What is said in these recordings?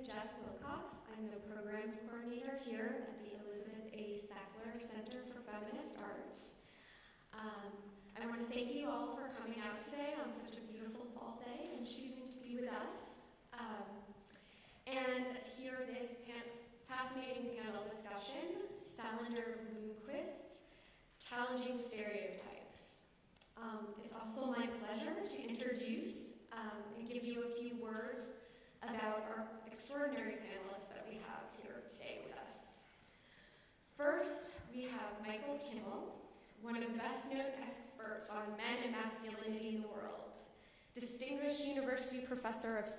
Jess Wilcox. I'm the programs coordinator here at the Elizabeth A. Sackler Center for Feminist Art. Um, I want to thank you all for coming out today on such a beautiful fall day and choosing to be with us. Um, and hear this fascinating panel discussion, Salander Blomkvist, Challenging Stereotypes. Um, it's also my pleasure to introduce um, and give you a few words about our extraordinary panelists that we have here today with us. First, we have Michael Kimmel, one of the best known experts on men and masculinity in the world. Distinguished university professor of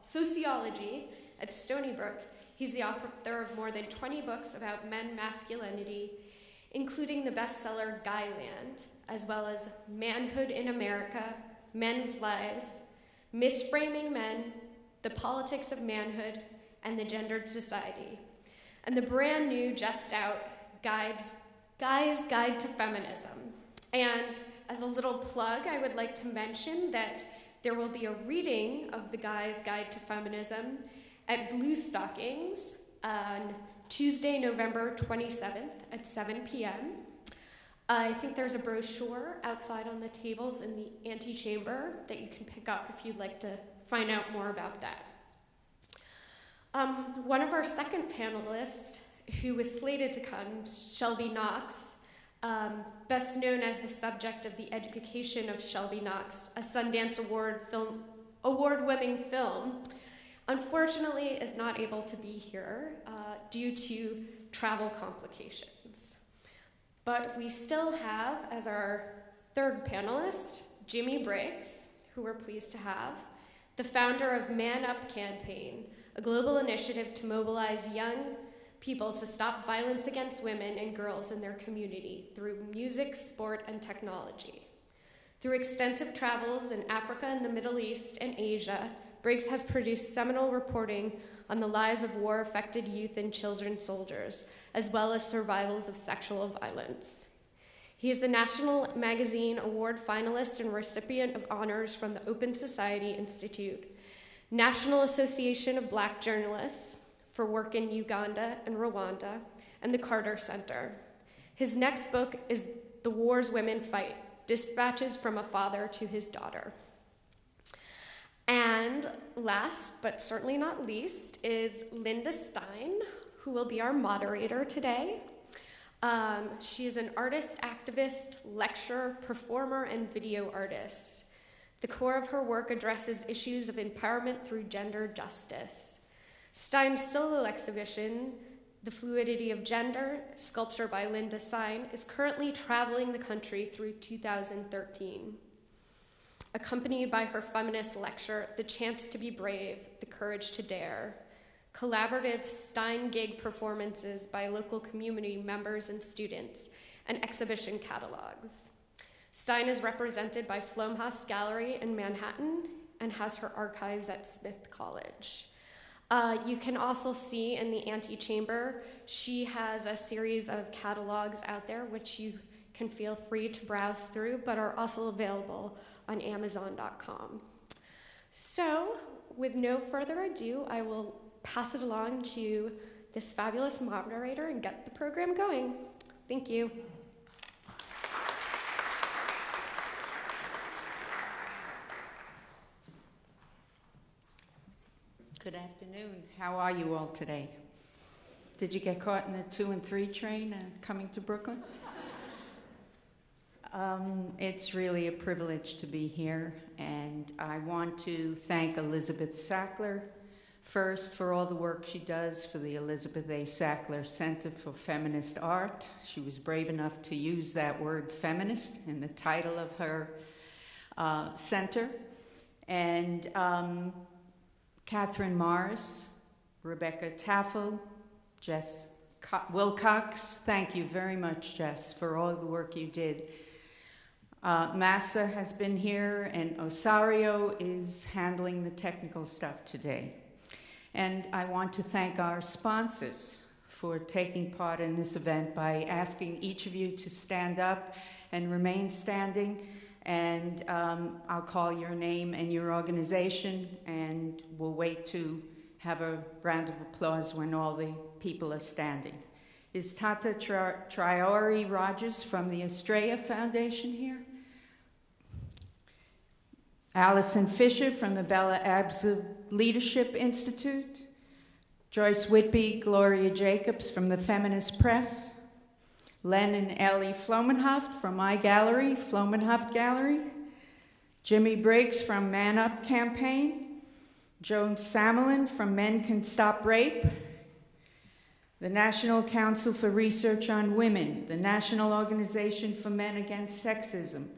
sociology at Stony Brook, he's the author of more than 20 books about men masculinity, including the bestseller Guyland, as well as Manhood in America, Men's Lives, Misframing Men, The Politics of Manhood, and the Gendered Society, and the brand new, just out Guides Guy's Guide to Feminism. And as a little plug, I would like to mention that there will be a reading of the Guy's Guide to Feminism at Blue Stockings on Tuesday, November 27th at 7 p.m. I think there's a brochure outside on the tables in the antechamber that you can pick up if you'd like to find out more about that. Um, one of our second panelists who was slated to come, Shelby Knox, um, best known as the subject of the education of Shelby Knox, a Sundance Award film, award-winning film, unfortunately is not able to be here uh, due to travel complications. But we still have, as our third panelist, Jimmy Briggs, who we're pleased to have, the founder of Man Up Campaign, a global initiative to mobilize young people to stop violence against women and girls in their community through music, sport, and technology. Through extensive travels in Africa and the Middle East and Asia, Briggs has produced seminal reporting on the lives of war affected youth and children soldiers, as well as survivals of sexual violence. He is the National Magazine Award finalist and recipient of honors from the Open Society Institute, National Association of Black Journalists, for work in Uganda and Rwanda, and the Carter Center. His next book is The Wars Women Fight Dispatches from a Father to His Daughter. And last, but certainly not least, is Linda Stein, who will be our moderator today. Um, she is an artist, activist, lecturer, performer, and video artist. The core of her work addresses issues of empowerment through gender justice. Stein's solo exhibition, The Fluidity of Gender, sculpture by Linda Stein, is currently traveling the country through 2013. Accompanied by her feminist lecture, The Chance to Be Brave, The Courage to Dare, collaborative Stein gig performances by local community members and students, and exhibition catalogs. Stein is represented by Flomenhaft Gallery in Manhattan and has her archives at Smith College. Uh, you can also see in the antechamber, she has a series of catalogs out there which you can feel free to browse through, but are also available on Amazon.com. So, with no further ado, I will pass it along to this fabulous moderator and get the program going. Thank you. Good afternoon. How are you all today? Did you get caught in the two and three train uh, coming to Brooklyn? Um, it's really a privilege to be here, and I want to thank Elizabeth Sackler first for all the work she does for the Elizabeth A. Sackler Center for Feminist Art. She was brave enough to use that word feminist in the title of her uh, center. And um, Catherine Morris, Rebecca Taffel, Jess Wilcox. Thank you very much, Jess, for all the work you did. Uh, Massa has been here, and Osario is handling the technical stuff today. And I want to thank our sponsors for taking part in this event by asking each of you to stand up and remain standing and um, I'll call your name and your organization, and we'll wait to have a round of applause when all the people are standing. Is Tata Tri- Triori Rogers from the Astraea Foundation here? Allison Fisher from the Bella Abzug Leadership Institute? Joyce Whitby, Gloria Jacobs from the Feminist Press? Len and Ellie Flomenhaft from my gallery, Flomenhaft Gallery? Jimmy Briggs from Man Up Campaign? Joan Samelin from Men Can Stop Rape? the National Council for Research on Women, the National Organization for Men Against Sexism,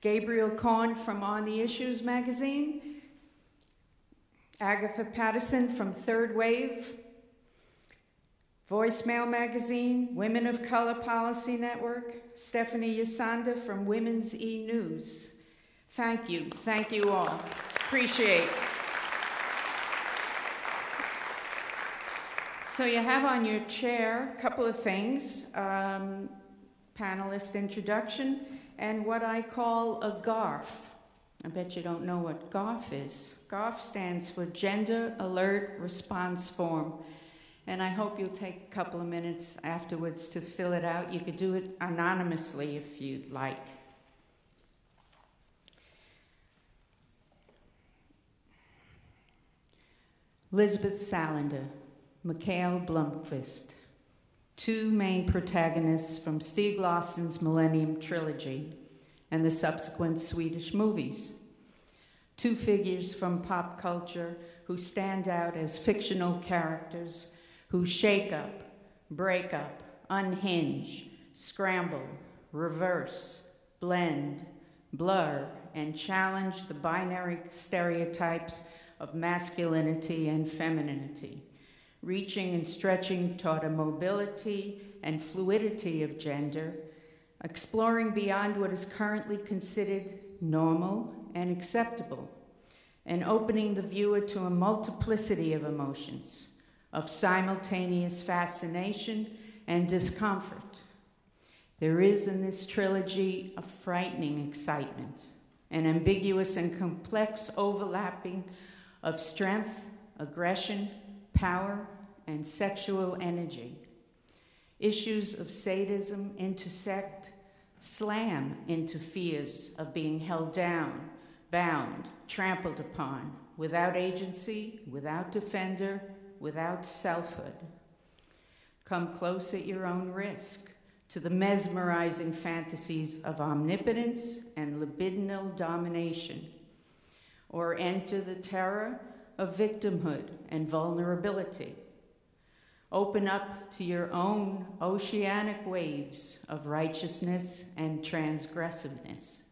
Gabriel Cohn from On the Issues magazine, Agatha Patterson from Third Wave, Voice Male magazine, Women of Color Policy Network, Stephanie Yasanda from Women's E News. Thank you, thank you all. Appreciate. So you have on your chair a couple of things, um, panelist introduction, and what I call a GARF. I bet you don't know what GARF is. GARF stands for Gender Alert Response Form. And I hope you'll take a couple of minutes afterwards to fill it out. You could do it anonymously if you'd like. Elizabeth Salander, Mikhail Blomkvist, two main protagonists from Stieg Larsson's Millennium Trilogy and the subsequent Swedish movies. Two figures from pop culture who stand out as fictional characters who shake up, break up, unhinge, scramble, reverse, blend, blur, and challenge the binary stereotypes of masculinity and femininity, reaching and stretching toward a mobility and fluidity of gender, exploring beyond what is currently considered normal and acceptable, and opening the viewer to a multiplicity of emotions, of simultaneous fascination and discomfort. There is in this trilogy a frightening excitement, an ambiguous and complex overlapping of strength, aggression, power, and sexual energy. Issues of sadism intersect, slam into fears of being held down, bound, trampled upon, without agency, without defender, without selfhood. Come close at your own risk to the mesmerizing fantasies of omnipotence and libidinal domination, or enter the terror of victimhood and vulnerability. Open up to your own oceanic waves of righteousness and transgressiveness,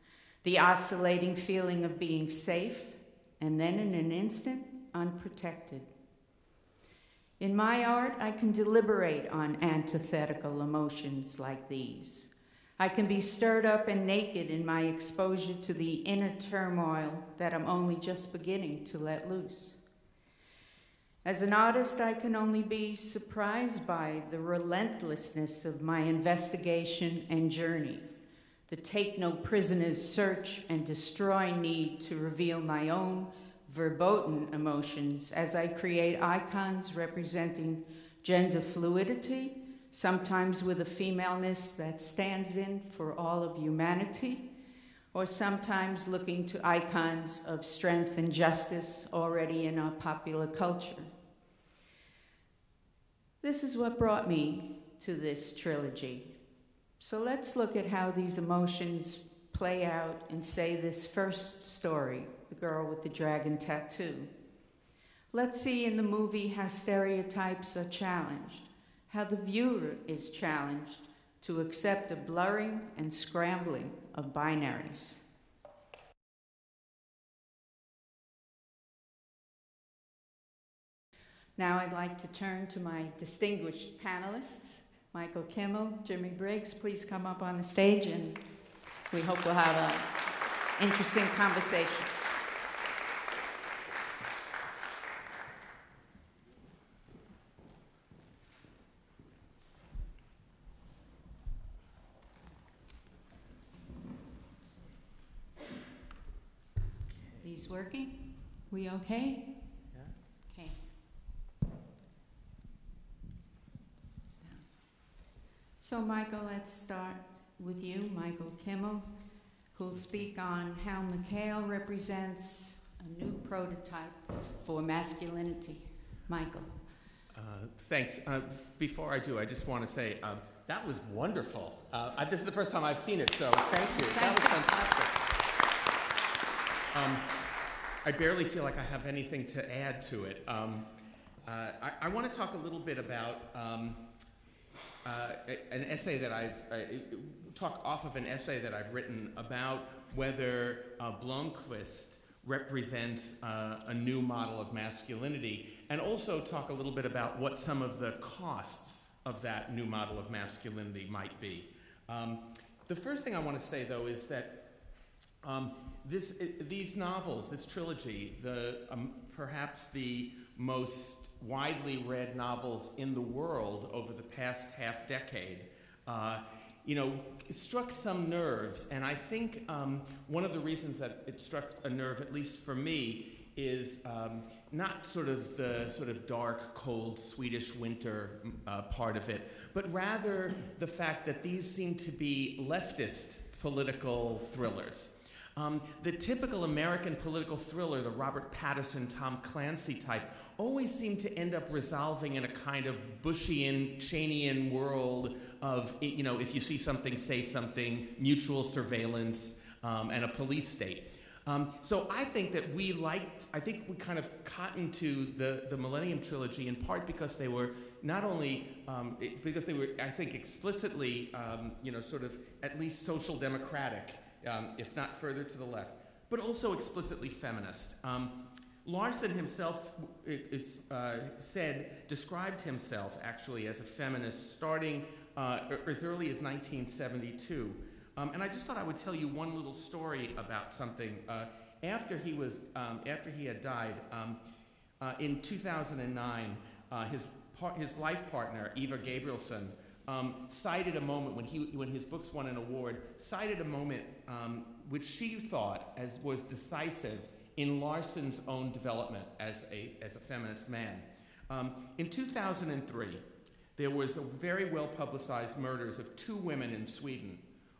the oscillating feeling of being safe and then in an instant unprotected. In my art, I can deliberate on antithetical emotions like these. I can be stirred up and naked in my exposure to the inner turmoil that I'm only just beginning to let loose. As an artist, I can only be surprised by the relentlessness of my investigation and journey, the take no prisoners search and destroy need to reveal my own verboten emotions as I create icons representing gender fluidity, sometimes with a femaleness that stands in for all of humanity, or sometimes looking to icons of strength and justice already in our popular culture. This is what brought me to this trilogy. So let's look at how these emotions play out in, say, this first story the girl with the dragon tattoo. Let's see in the movie how stereotypes are challenged, how the viewer is challenged to accept a blurring and scrambling of binaries. Now I'd like to turn to my distinguished panelists, Michael Kimmel, Jimmy Briggs. Please come up on the stage and we hope we'll have an interesting conversation. These working? We okay? So, Michael, let's start with you, Michael Kimmel, who'll speak on how Mikael represents a new prototype for masculinity. Michael. Uh, thanks. Uh, before I do, I just want to say uh, that was wonderful. Uh, I, this is the first time I've seen it, so thank you. Thank that was fantastic. Um, I barely feel like I have anything to add to it. Um, uh, I, I want to talk a little bit about um, uh, an essay that I've uh, talk off of an essay that I've written about whether uh, Blomkvist represents uh, a new model of masculinity, and also talk a little bit about what some of the costs of that new model of masculinity might be. Um, the first thing I want to say, though, is that um, this, i these novels, this trilogy, the, um, perhaps the most widely read novels in the world over the past half decade, uh, you know, struck some nerves. And I think um, one of the reasons that it struck a nerve, at least for me, is um, not sort of the sort of dark, cold Swedish winter uh, part of it, but rather the fact that these seem to be leftist political thrillers. Um, the typical American political thriller, the Robert Patterson, Tom Clancy type, always seemed to end up resolving in a kind of Bushian, Cheneyan world of, you know, if you see something, say something, mutual surveillance, um, and a police state. Um, so I think that we liked, I think we kind of cottoned to the, the Millennium Trilogy in part because they were not only, um, because they were, I think, explicitly, um, you know, sort of at least social democratic, um, if not further to the left, but also explicitly feminist. Um, Larsson himself is, uh, said, described himself actually as a feminist starting uh, as early as 1972. Um, and I just thought I would tell you one little story about something. Uh, after he was, um, after he had died, um, uh, in 2009, uh, his his life partner Eva Gabrielsson um, cited a moment when he when his books won an award. Cited a moment um, which she thought as was decisive in Larsson's own development as a as a feminist man. Um, in 2003, there was a very well publicized murders of two women in Sweden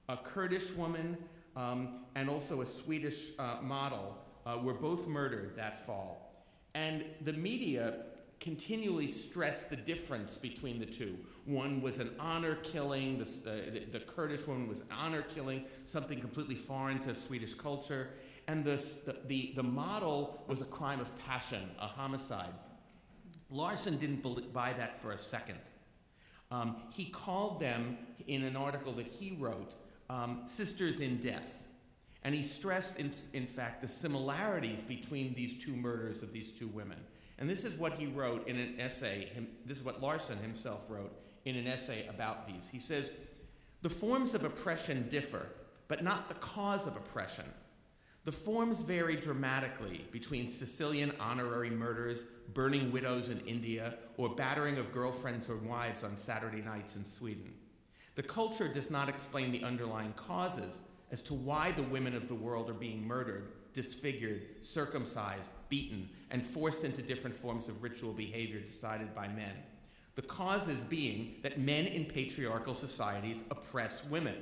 a Kurdish woman um, and also a Swedish uh, model uh, were both murdered that fall. And the media continually stressed the difference between the two. One was an honor killing, the, uh, the, the Kurdish woman was honor killing, something completely foreign to Swedish culture. And the, the, the, model was a crime of passion, a homicide. Larsson didn't buy that for a second. Um, he called them, in an article that he wrote, um, sisters in death. And he stressed, in, in fact, the similarities between these two murders of these two women. And this is what he wrote in an essay, this is what Larsson himself wrote in an essay about these. He says, The forms of oppression differ, but not the cause of oppression. The forms vary dramatically between Sicilian honorary murders, burning widows in India, or battering of girlfriends or wives on Saturday nights in Sweden. The culture does not explain the underlying causes as to why the women of the world are being murdered, disfigured, circumcised, beaten, and forced into different forms of ritual behavior decided by men. The causes being that men in patriarchal societies oppress women.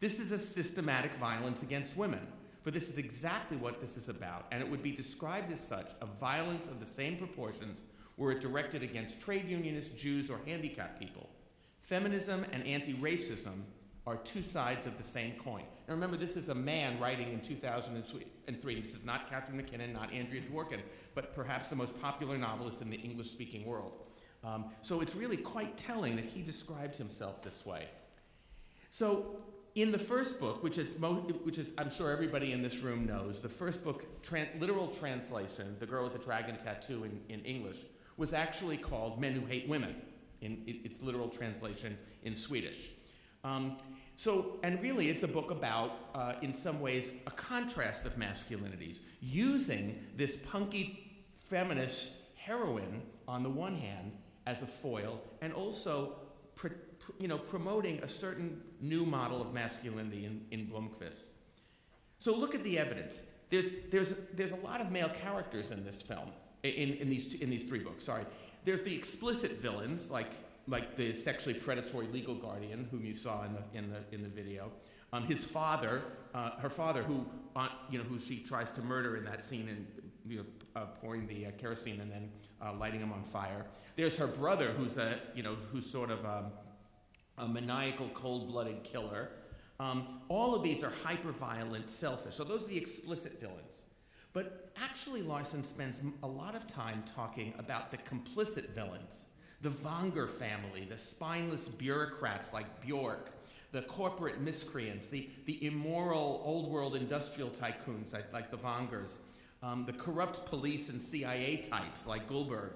This is a systematic violence against women, for this is exactly what this is about, and it would be described as such a violence of the same proportions were it directed against trade unionists, Jews, or handicapped people. Feminism and anti racism are two sides of the same coin. Now remember, this is a man writing in 2003. This is not Catharine MacKinnon, not Andrea Dworkin, but perhaps the most popular novelist in the English speaking world. Um, so it's really quite telling that he described himself this way. So, in the first book, which is, which is I'm sure everybody in this room knows, the first book, literal translation, The Girl with the Dragon Tattoo in, in English, was actually called Men Who Hate Women, in it, its literal translation in Swedish. Um, so, and really, it's a book about, uh, in some ways, a contrast of masculinities, using this punky feminist heroine on the one hand as a foil, and also, you know, promoting a certain new model of masculinity in, in Blomkvist. So look at the evidence. There's, there's, there's a lot of male characters in this film, in, in, these, in these three books, sorry. There's the explicit villains, like like the sexually predatory legal guardian whom you saw in the in the in the video. Um, his father, uh, her father, who uh, you know who she tries to murder in that scene and you know uh, pouring the uh, kerosene and then uh, lighting him on fire. There's her brother, who's a you know who's sort of um, a maniacal, cold-blooded killer. Um, all of these are hyper-violent, selfish. So those are the explicit villains. But actually, Larsson spends a lot of time talking about the complicit villains, the Vanger family, the spineless bureaucrats like Bjork, the corporate miscreants, the, the immoral old world industrial tycoons like, the Vangers, um, the corrupt police and CIA types like Gullberg,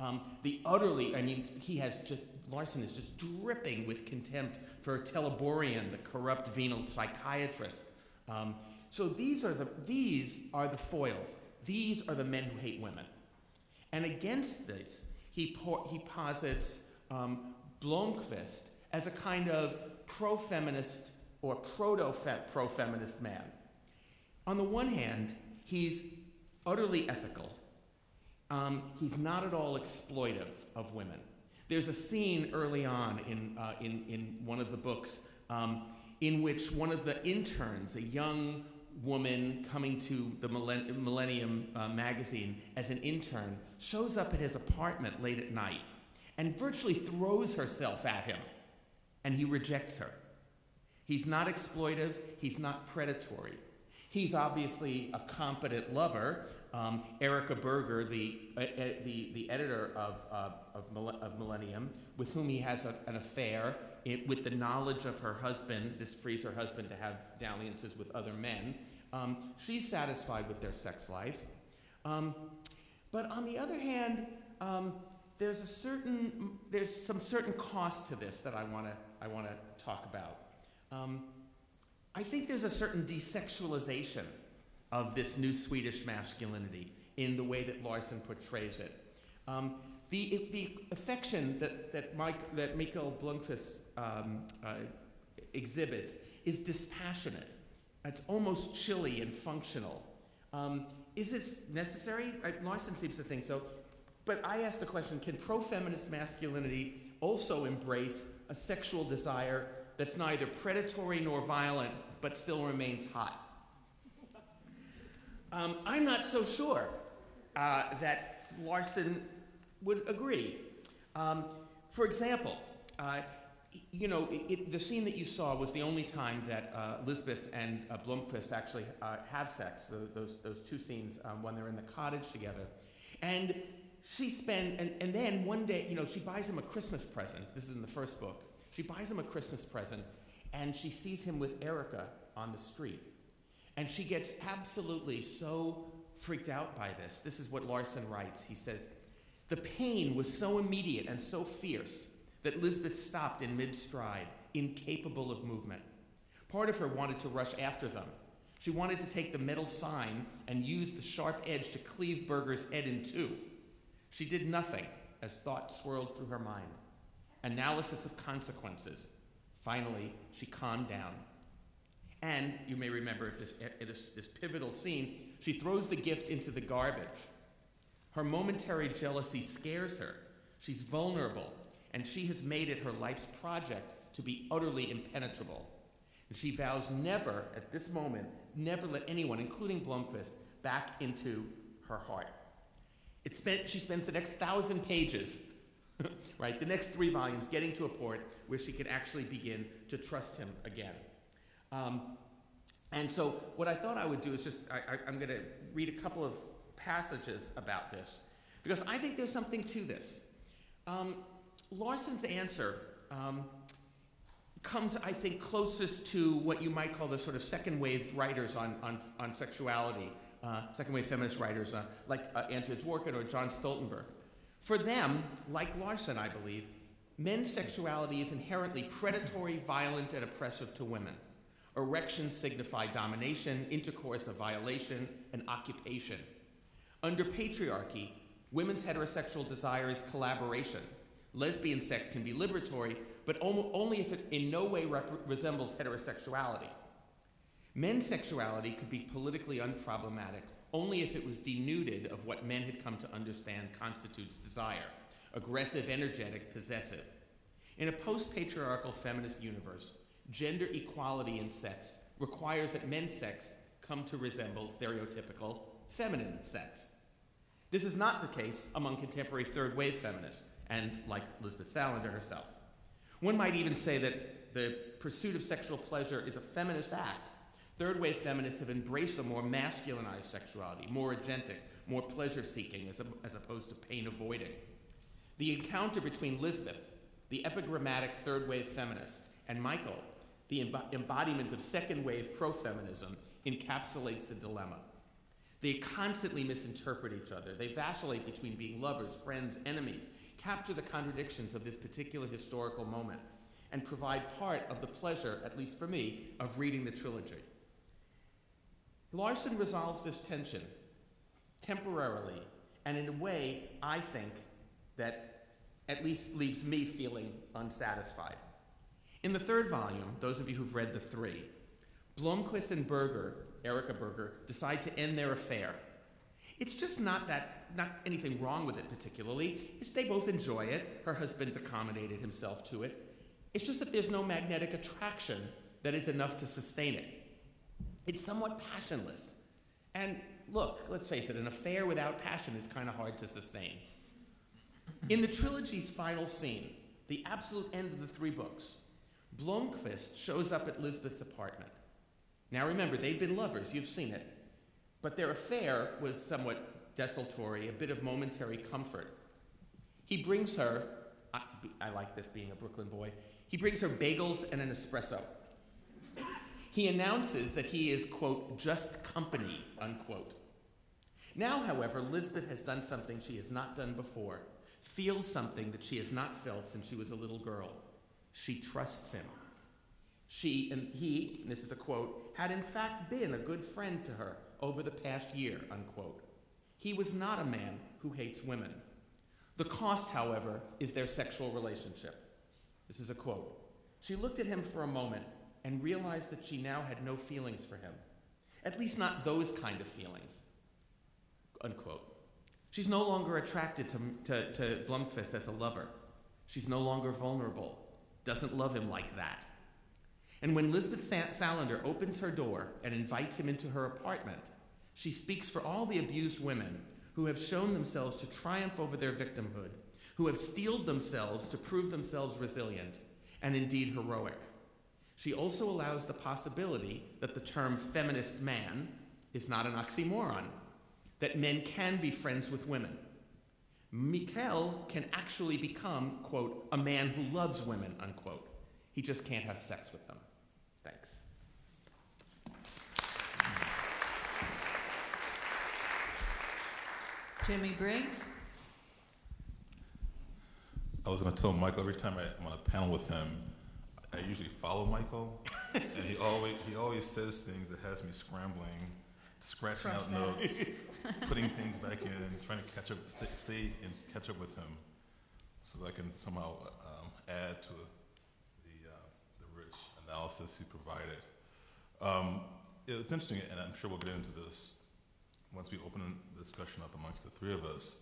um, the utterly, I mean, he has just, Larsson is just dripping with contempt for Teleborian, the corrupt venal psychiatrist. Um, so these are, the, these are the foils. These are the men who hate women. And against this, he, he posits um, Blomkvist as a kind of pro feminist or proto pro feminist man. On the one hand, he's utterly ethical, um, he's not at all exploitive of women. There's a scene early on in, uh, in, in one of the books um, in which one of the interns, a young woman coming to the Millen- Millennium uh, magazine as an intern, shows up at his apartment late at night and virtually throws herself at him, and he rejects her. He's not exploitive, he's not predatory. He's obviously a competent lover. Um, Erika Berger, the, uh, uh, the, the editor of, uh, of, of Millennium, with whom he has a, an affair, it, with the knowledge of her husband, this frees her husband to have dalliances with other men. Um, she's satisfied with their sex life. Um, but on the other hand, um, there's a certain, there's some certain cost to this that I want to I want to talk about. Um, I think there's a certain desexualization of this new Swedish masculinity in the way that Larsson portrays it. Um, the, the affection that, that, Mike, that Mikael Blomkvist um, uh, exhibits is dispassionate. It's almost chilly and functional. Um, is this necessary? I, Larsson seems to think so. But I ask the question can pro feminist masculinity also embrace a sexual desire that's neither predatory nor violent, but still remains hot? Um, I'm not so sure uh, that Larsson would agree. Um, for example, uh, you know, it, it, the scene that you saw was the only time that uh, Lisbeth and uh, Blomkvist actually uh, have sex. Those, those two scenes um, when they're in the cottage together. And she spent, and, and then one day, you know, she buys him a Christmas present. This is in the first book. She buys him a Christmas present, and she sees him with Erika on the street. And she gets absolutely so freaked out by this. This is what Larsson writes. He says, The pain was so immediate and so fierce that Lisbeth stopped in mid stride, incapable of movement. Part of her wanted to rush after them. She wanted to take the metal sign and use the sharp edge to cleave Berger's head in two. She did nothing as thought swirled through her mind. Analysis of consequences. Finally, she calmed down. And you may remember this, eh, this, this pivotal scene, she throws the gift into the garbage. Her momentary jealousy scares her. She's vulnerable, and she has made it her life's project to be utterly impenetrable. And she vows never, at this moment, never let anyone, including Blomkvist, back into her heart. It spent, she spends the next thousand pages, right, the next three volumes, getting to a point where she can actually begin to trust him again. Um, and so, what I thought I would do is just, I, am going to read a couple of passages about this, because I think there's something to this. Um, Larsson's answer um, comes, I think, closest to what you might call the sort of second wave writers on, on, on sexuality, uh, second wave feminist writers uh, like uh, Andrea Dworkin or John Stoltenberg. For them, like Larsson, I believe, men's sexuality is inherently predatory, violent, and oppressive to women. Erections signify domination, intercourse a violation, and occupation. Under patriarchy, women's heterosexual desire is collaboration. Lesbian sex can be liberatory, but only if it in no way resembles heterosexuality. Men's sexuality could be politically unproblematic only if it was denuded of what men had come to understand constitutes desire aggressive, energetic, possessive. In a post patriarchal feminist universe, gender equality in sex requires that men's sex come to resemble stereotypical feminine sex. This is not the case among contemporary third wave feminists, and like Elizabeth Salander herself. One might even say that the pursuit of sexual pleasure is a feminist act. Third wave feminists have embraced a more masculinized sexuality, more agentic, more pleasure seeking, as, as opposed to pain avoiding. The encounter between Lisbeth, the epigrammatic third wave feminist, and Michael, the emb- embodiment of second wave pro feminism, encapsulates the dilemma. They constantly misinterpret each other. They vacillate between being lovers, friends, enemies, capture the contradictions of this particular historical moment, and provide part of the pleasure, at least for me, of reading the trilogy. Larsson resolves this tension temporarily, and in a way, I think, that at least leaves me feeling unsatisfied. In the third volume, those of you who've read the three, Blomkvist and Berger, Erika Berger, decide to end their affair. It's just not that, not anything wrong with it particularly. It's, they both enjoy it. Her husband's accommodated himself to it. It's just that there's no magnetic attraction that is enough to sustain it. It's somewhat passionless. And look, let's face it, an affair without passion is kind of hard to sustain. In the trilogy's final scene, the absolute end of the three books, Blomkvist shows up at Lisbeth's apartment. Now remember, they've been lovers, you've seen it. But their affair was somewhat desultory, a bit of momentary comfort. He brings her, I, I like this being a Brooklyn boy, he brings her bagels and an espresso. He announces that he is, quote, just company, unquote. Now, however, Lisbeth has done something she has not done before, feels something that she has not felt since she was a little girl. She trusts him. She and he, and this is a quote, had in fact been a good friend to her over the past year, unquote. He was not a man who hates women. The cost, however, is their sexual relationship. This is a quote. She looked at him for a moment and realized that she now had no feelings for him. At least not those kind of feelings. Unquote. She's no longer attracted to, to, to as a lover. She's no longer vulnerable, doesn't love him like that. And when Lisbeth Salander opens her door and invites him into her apartment, she speaks for all the abused women who have shown themselves to triumph over their victimhood, who have steeled themselves to prove themselves resilient and indeed heroic. She also allows the possibility that the term feminist man is not an oxymoron, that men can be friends with women. Mikel can actually become, quote, a man who loves women, unquote. He just can't have sex with them. Thanks. Jimmy Briggs? I was going to tell Michael every time I, I'm on a panel with him, I usually follow Michael, and he always he always says things that has me scrambling, scratching out notes, putting things back in, trying to catch up, stay, stay and catch up with him, so that I can somehow um, add to the uh, the rich analysis he provided. Um, it's interesting, and I'm sure we'll get into this once we open the discussion up amongst the three of us,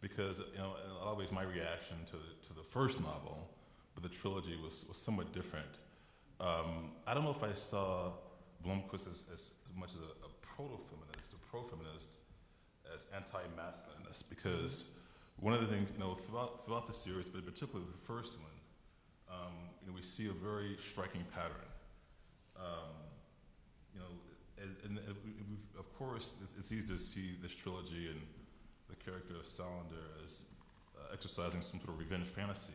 because you know, in a lot of ways, my reaction to the, to the first novel but the trilogy was, was somewhat different. Um, I don't know if I saw Blomkvist as, as, much as a, a proto-feminist, a pro-feminist, as anti-masculinist, because one of the things, you know, throughout, throughout the series, but particularly the first one, um, you know, we see a very striking pattern. Um, you know, and, of course, it's, easy to see this trilogy and the character of Salander as uh, exercising some sort of revenge fantasy.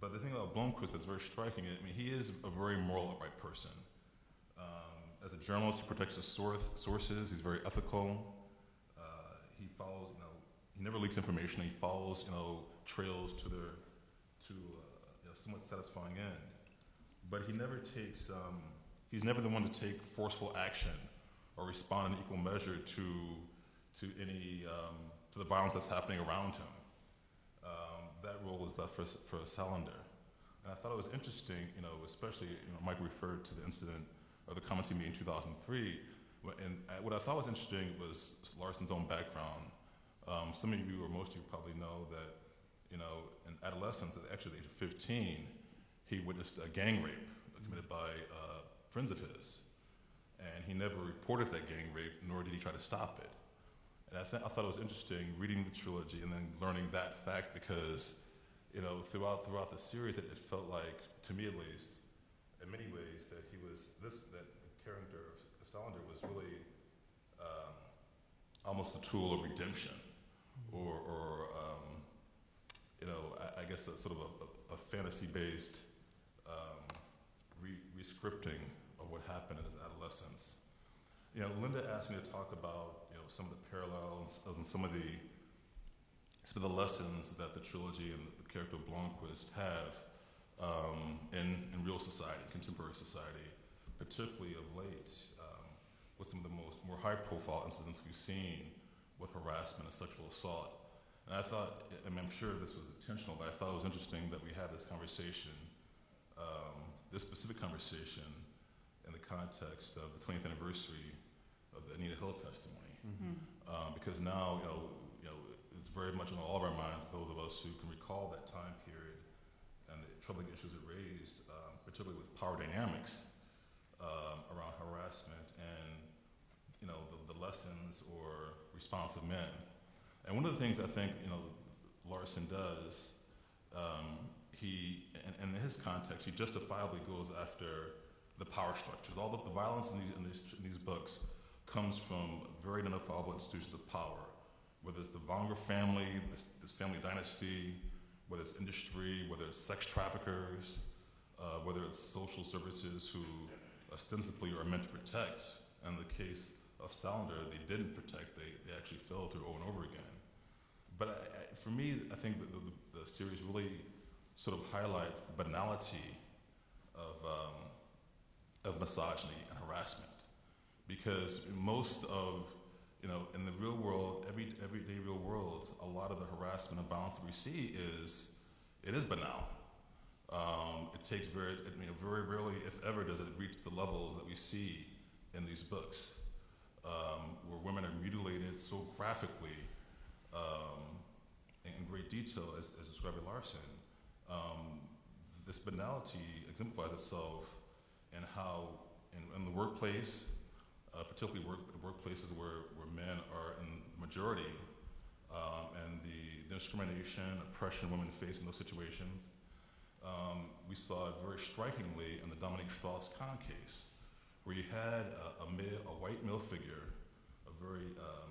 But the thing about Blomkvist that's very striking, I mean, he is a very moral, upright person. Um, as a journalist, he protects his source, sources. He's very ethical. Uh, he follows, you know, he never leaks information. He follows, you know, trails to their, to uh, you know, somewhat satisfying end. But he never takes, um, he's never the one to take forceful action or respond in equal measure to, to any, um, to the violence that's happening around him that role was left for, for Salander. And I thought it was interesting, you know, especially, you know, Mike referred to the incident or the comments he made in 2003. And what I thought was interesting was Larsson's own background. Um, some of you, or most of you, probably know that you know, in adolescence, at actually the age of 15, he witnessed a gang rape committed by uh, friends of his. And he never reported that gang rape, nor did he try to stop it. And I, th- I thought it was interesting reading the trilogy and then learning that fact because, you know, throughout throughout the series, it, it felt like, to me at least, in many ways, that he was this that the character of, of Salander was really um, almost a tool of redemption, or, or um, you know, I, I guess a sort of a, a, a fantasy-based um, re- rescripting of what happened in his adolescence. You know, Linda asked me to talk about you know some of the parallels and some of the some of the lessons that the trilogy and the character of Blomkvist have um, in in real society, contemporary society, particularly of late, um, with some of the most more high-profile incidents we've seen with harassment and sexual assault. And I thought, I mean, I'm sure this was intentional, but I thought it was interesting that we had this conversation, um, this specific conversation, in the context of the 20th anniversary of the Anita Hill testimony, Mm. um, because now, you know, you know, it's very much in all of our minds. Those of us who can recall that time period and the troubling issues it raised, um, particularly with power dynamics um, around harassment and you know the, the lessons or response of men. And one of the things I think you know Larsson does, um, he and, in his context, he justifiably goes after the power structures. All of the violence in these in these, in these books comes from very identifiable institutions of power, whether it's the Vanger family, this, this family dynasty, whether it's industry, whether it's sex traffickers, uh, whether it's social services who ostensibly are meant to protect. In the case of Salander, they didn't protect, they, they actually failed to over and over again. But I, I, for me, I think the, the, the series really sort of highlights the banality of, um, of misogyny and harassment. Because most of, you know, in the real world, every everyday real world, a lot of the harassment and violence that we see is, it is banal. Um, it takes very, very rarely, if ever, does it reach the levels that we see in these books, um, where women are mutilated so graphically, um, in in great detail, as, as described by Larsson. Um, this banality exemplifies itself in how, in, in the workplace, uh, particularly work, workplaces where, where men are in the majority, um, and the, discrimination, oppression women face in those situations. Um, we saw it very strikingly in the Dominique Strauss-Kahn case, where you had a, a, male, a white male figure, a very um,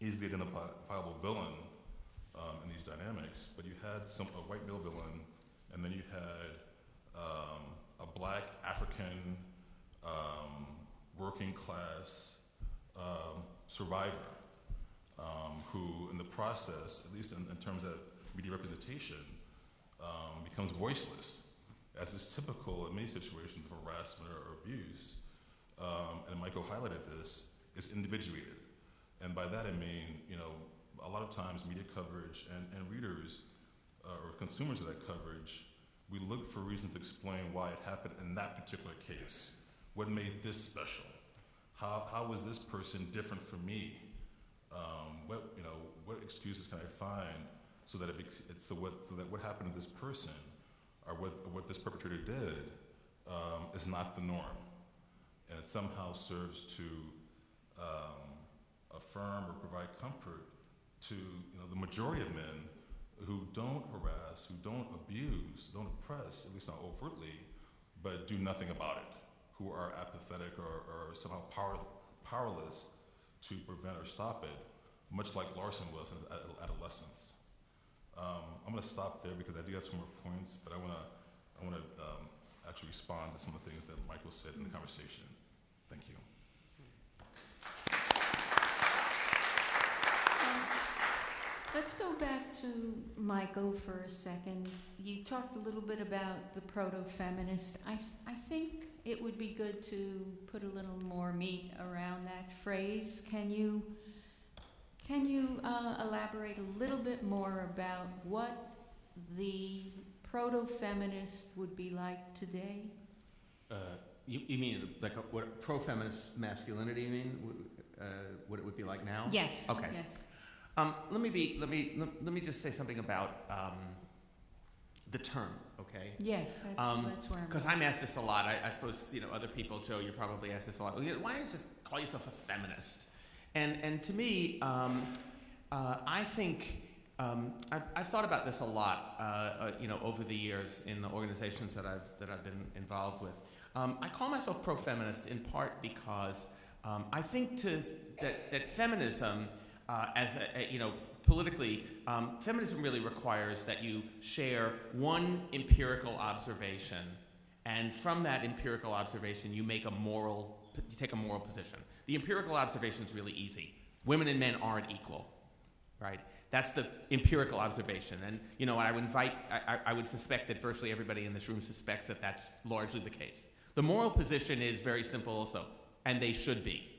easily identifiable villain um, in these dynamics, but you had some a white male villain, and then you had um, a black African um, working class um, survivor um, who, in the process, at least in, in terms of media representation, um, becomes voiceless, as is typical in many situations of harassment or, abuse. And Michael highlighted this, is individuated. And by that I mean, you know, a lot of times media coverage and, and readers uh, or consumers of that coverage, we look for reasons to explain why it happened in that particular case. What made this special? How, how was this person different from me? Um, what, you know, what excuses can I find so that it, so what so that what happened to this person or what what this perpetrator did um, is not the norm, and it somehow serves to um, affirm or provide comfort to you know the majority of men who don't harass, who don't abuse, don't oppress, at least not overtly, but do nothing about it, who are apathetic or, or somehow power, powerless to prevent or stop it, much like Larsson was in adolescence. Um, I'm going to stop there because I do have some more points, but I want to I want to um, actually respond to some of the things that Michael said in the conversation. Thank you. Um, Let's go back to Michael for a second. You talked a little bit about the proto-feminist. I, I think it would be good to put a little more meat around that phrase. Can you, can you uh, elaborate a little bit more about what the proto-feminist would be like today? Uh, you, you mean like a, what pro-feminist masculinity? You mean uh, what it would be like now? Yes. Okay. Yes. Um, let me be. Let me. Let, let me just say something about um, the term. Okay. Yes, that's, Um, that's where I'm Because. I'm asked this a lot. I, I suppose you know other people. Joe, you're probably asked this a lot. Well, you know, Why don't you just call yourself a feminist? And and to me, um, uh, I think um, I've, I've thought about this a lot. Uh, uh, you know, over the years in the organizations that I've that I've been involved with. Um, I call myself pro-feminist in part because um, I think to that that feminism, uh, as a, a, you know, politically, um, feminism really requires that you share one empirical observation, and from that empirical observation, you make a moral, you take a moral position. The empirical observation is really easy. Women and men aren't equal, right? That's the empirical observation, and you know, I would invite, I, I- I would suspect that virtually everybody in this room suspects that that's largely the case. The moral position is very simple, also, and they should be.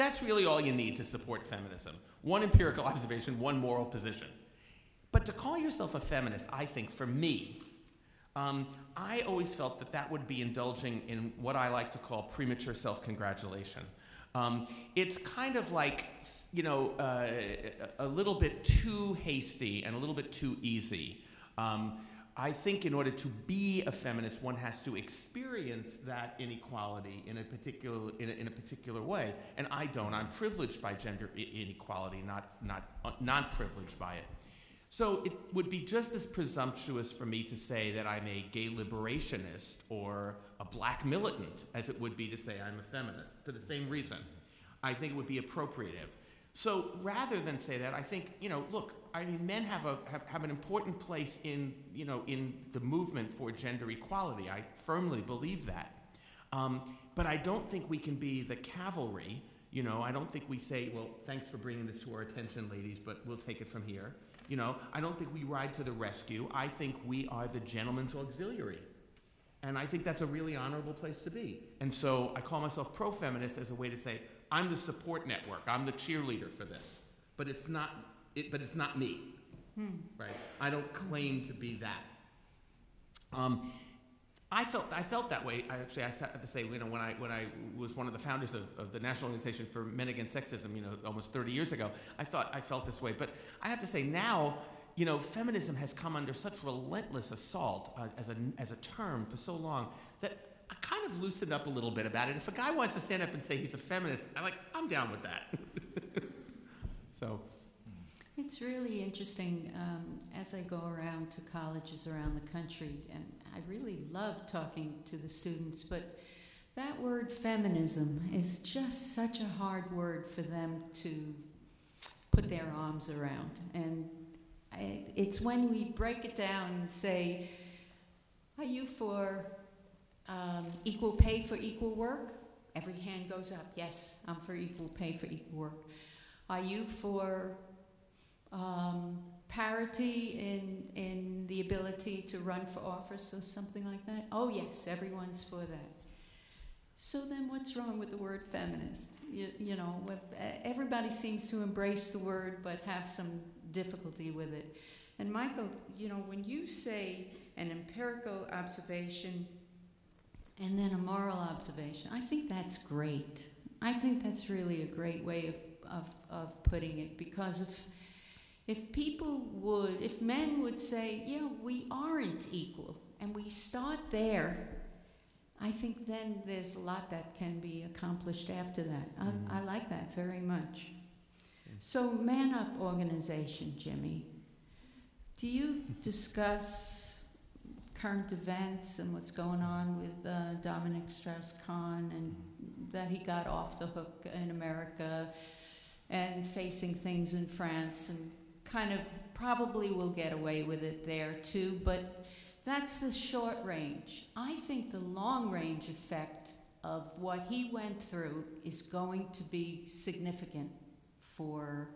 That's really all you need to support feminism. One empirical observation, one moral position. But to call yourself a feminist, I think, for me, um, I always felt that that would be indulging in what I like to call premature self congratulation. Um, it's kind of like, you know, uh, a a little bit too hasty and a little bit too easy. Um, I think in order to be a feminist, one has to experience that inequality in a particular in a, in a particular way, and I don't. I'm privileged by gender inequality, not not uh, not privileged by it. So it would be just as presumptuous for me to say that I'm a gay liberationist or a black militant as it would be to say I'm a feminist for the same reason. I think it would be appropriative. So rather than say that, I think, you know, look, I mean, men have, a, have, have an important place in, you know, in the movement for gender equality. I firmly believe that. Um, but I don't think we can be the cavalry. You know, I don't think we say, well, thanks for bringing this to our attention, ladies, but we'll take it from here. You know, I don't think we ride to the rescue. I think we are the gentleman's auxiliary. And I think that's a really honorable place to be. And so I call myself pro feminist as a way to say, I'm the support network, I'm the cheerleader for this. But it's not, it, but it's not me, right? I don't claim to be that. Um, I felt I felt that way. I actually I have to say, you know, when I when I was one of the founders of, of the National Organization for Men Against Sexism, you know, almost 30 years ago, I thought I felt this way. But I have to say now, you know, feminism has come under such relentless assault uh, as a as a term for so long that I kind of loosened up a little bit about it. If a guy wants to stand up and say he's a feminist, I'm like, I'm down with that. so, It's really interesting um, as I go around to colleges around the country, and I really love talking to the students, but that word feminism is just such a hard word for them to put their arms around. And I, it's when we break it down and say, Are you for um, equal pay for equal work? Every hand goes up. Yes, I'm for equal pay for equal work. Are you for um, parity in in the ability to run for office or something like that? Oh yes, everyone's for that. So then, what's wrong with the word feminist? You, you know, everybody seems to embrace the word but have some difficulty with it. And Michael, you know, when you say an empirical observation and then a moral observation, I think that's great. I think that's really a great way of, of, of putting it because if if people would, if men would say, yeah, we aren't equal, and we start there, I think then there's a lot that can be accomplished after that. I, Mhm. I like that very much. So, Man Up organization, Jimmy, do you discuss current events and what's going on with uh, Dominique Strauss Kahn and that he got off the hook in America and facing things in France and kind of probably will get away with it there too, but that's the short range. I think the long range effect of what he went through is going to be significant for,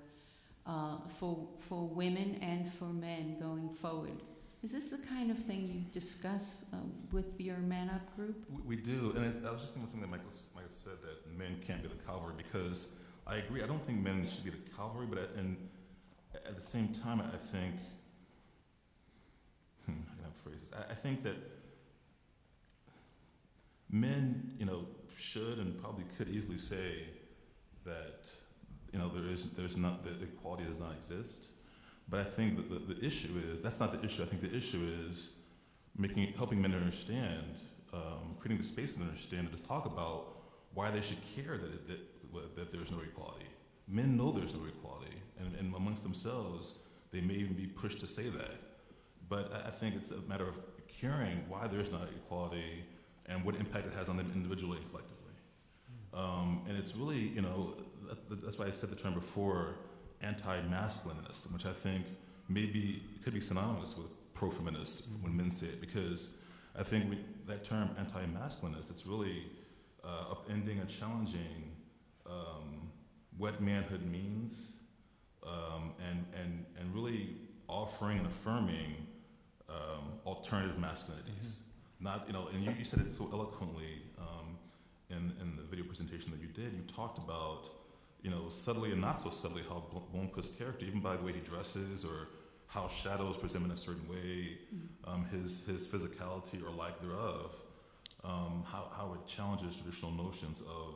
uh, for, for women and for men going forward. Is this the kind of thing you discuss uh, with your Man Up group? We, we do, and it's, I was just thinking something that Michael, Michael said that men can't be the cavalry because I agree. I don't think men should be the cavalry, but at, and at the same time, I think hmm, I can have phrases. I, I think that men, you know, should and probably could easily say that you know, there is, there's not, that equality does not exist. But I think that the, the issue is, that's not the issue. I think the issue is making, helping men understand, um, creating the space to understand and to talk about why they should care that, it, that, that there's no equality. Men know there's no equality, and, and amongst themselves, they may even be pushed to say that. But I, I think it's a matter of caring why there's not equality and what impact it has on them individually and collectively. Um, and it's really, you know, that, that's why I said the term before, anti-masculinist, which I think maybe could be synonymous with pro-feminist when men say it, because I think we, that term anti-masculinist, it's really uh, upending and challenging um, what manhood means, um, and, and, and really offering and affirming um, alternative masculinities. Not, you know, and you, you said it so eloquently um, in, in the video presentation that you did. You talked about, you know, subtly and not so subtly how Bl- Blomkvist's character, even by the way he dresses or how shadows present in a certain way, um, his, his physicality or lack thereof, um, how, how it challenges traditional notions of,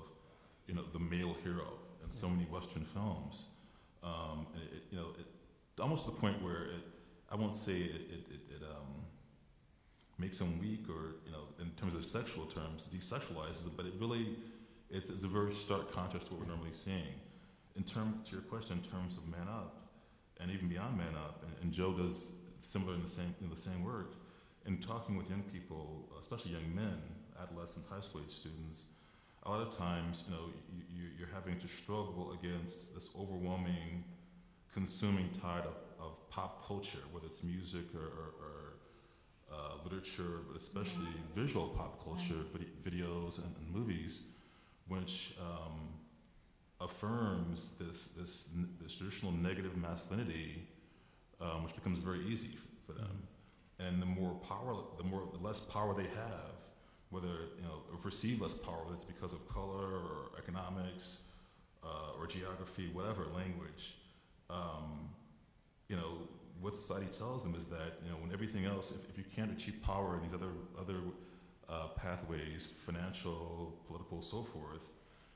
you know, the male hero in so many Western films. Um, it, you know, it, almost to the point where it, I won't say it, it, it, it um, makes him weak or, you know, in terms of sexual terms, desexualizes it, but it really, it's, it's a very stark contrast to what we're normally seeing. In term, to your question, in terms of Man Up, and even beyond Man Up, and, and Joe does similar in the same, in the same work, in talking with young people, especially young men, adolescents, high school age students, a lot of times, you know, you, you're having to struggle against this overwhelming consuming tide of, of pop culture, whether it's music or, or, or uh, literature, but especially visual pop culture, vid- videos and, and movies, which um, affirms this, this, this traditional negative masculinity, um, which becomes very easy for them. And the more power, the more, the less power they have, whether you know, or perceive less power, whether it's because of color or economics uh, or geography, whatever language. Um, you know, what society tells them is that you know when everything else, if, if you can't achieve power in these other other uh, pathways, financial, political, so forth,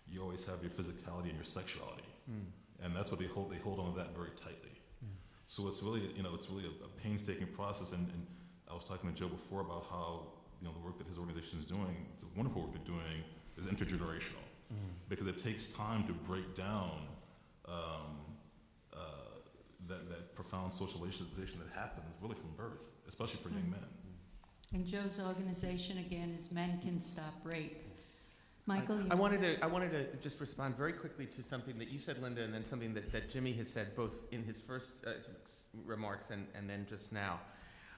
you always have your physicality and your sexuality, and that's what they hold. They hold on to that very tightly. So it's really, you know, it's really a, a painstaking process. And, and I was talking to Joe before about how, you know, the work that his organization is doing, the wonderful work they're doing, is intergenerational because it takes time to break down um, uh, that, that profound socialization that happens really from birth, especially for young men. And Joe's organization, again, is Men Can Stop Rape. Michael, you I wanted to, I wanted to just respond very quickly to something that you said, Linda, and then something that, that Jimmy has said both in his first uh, remarks and, and then just now.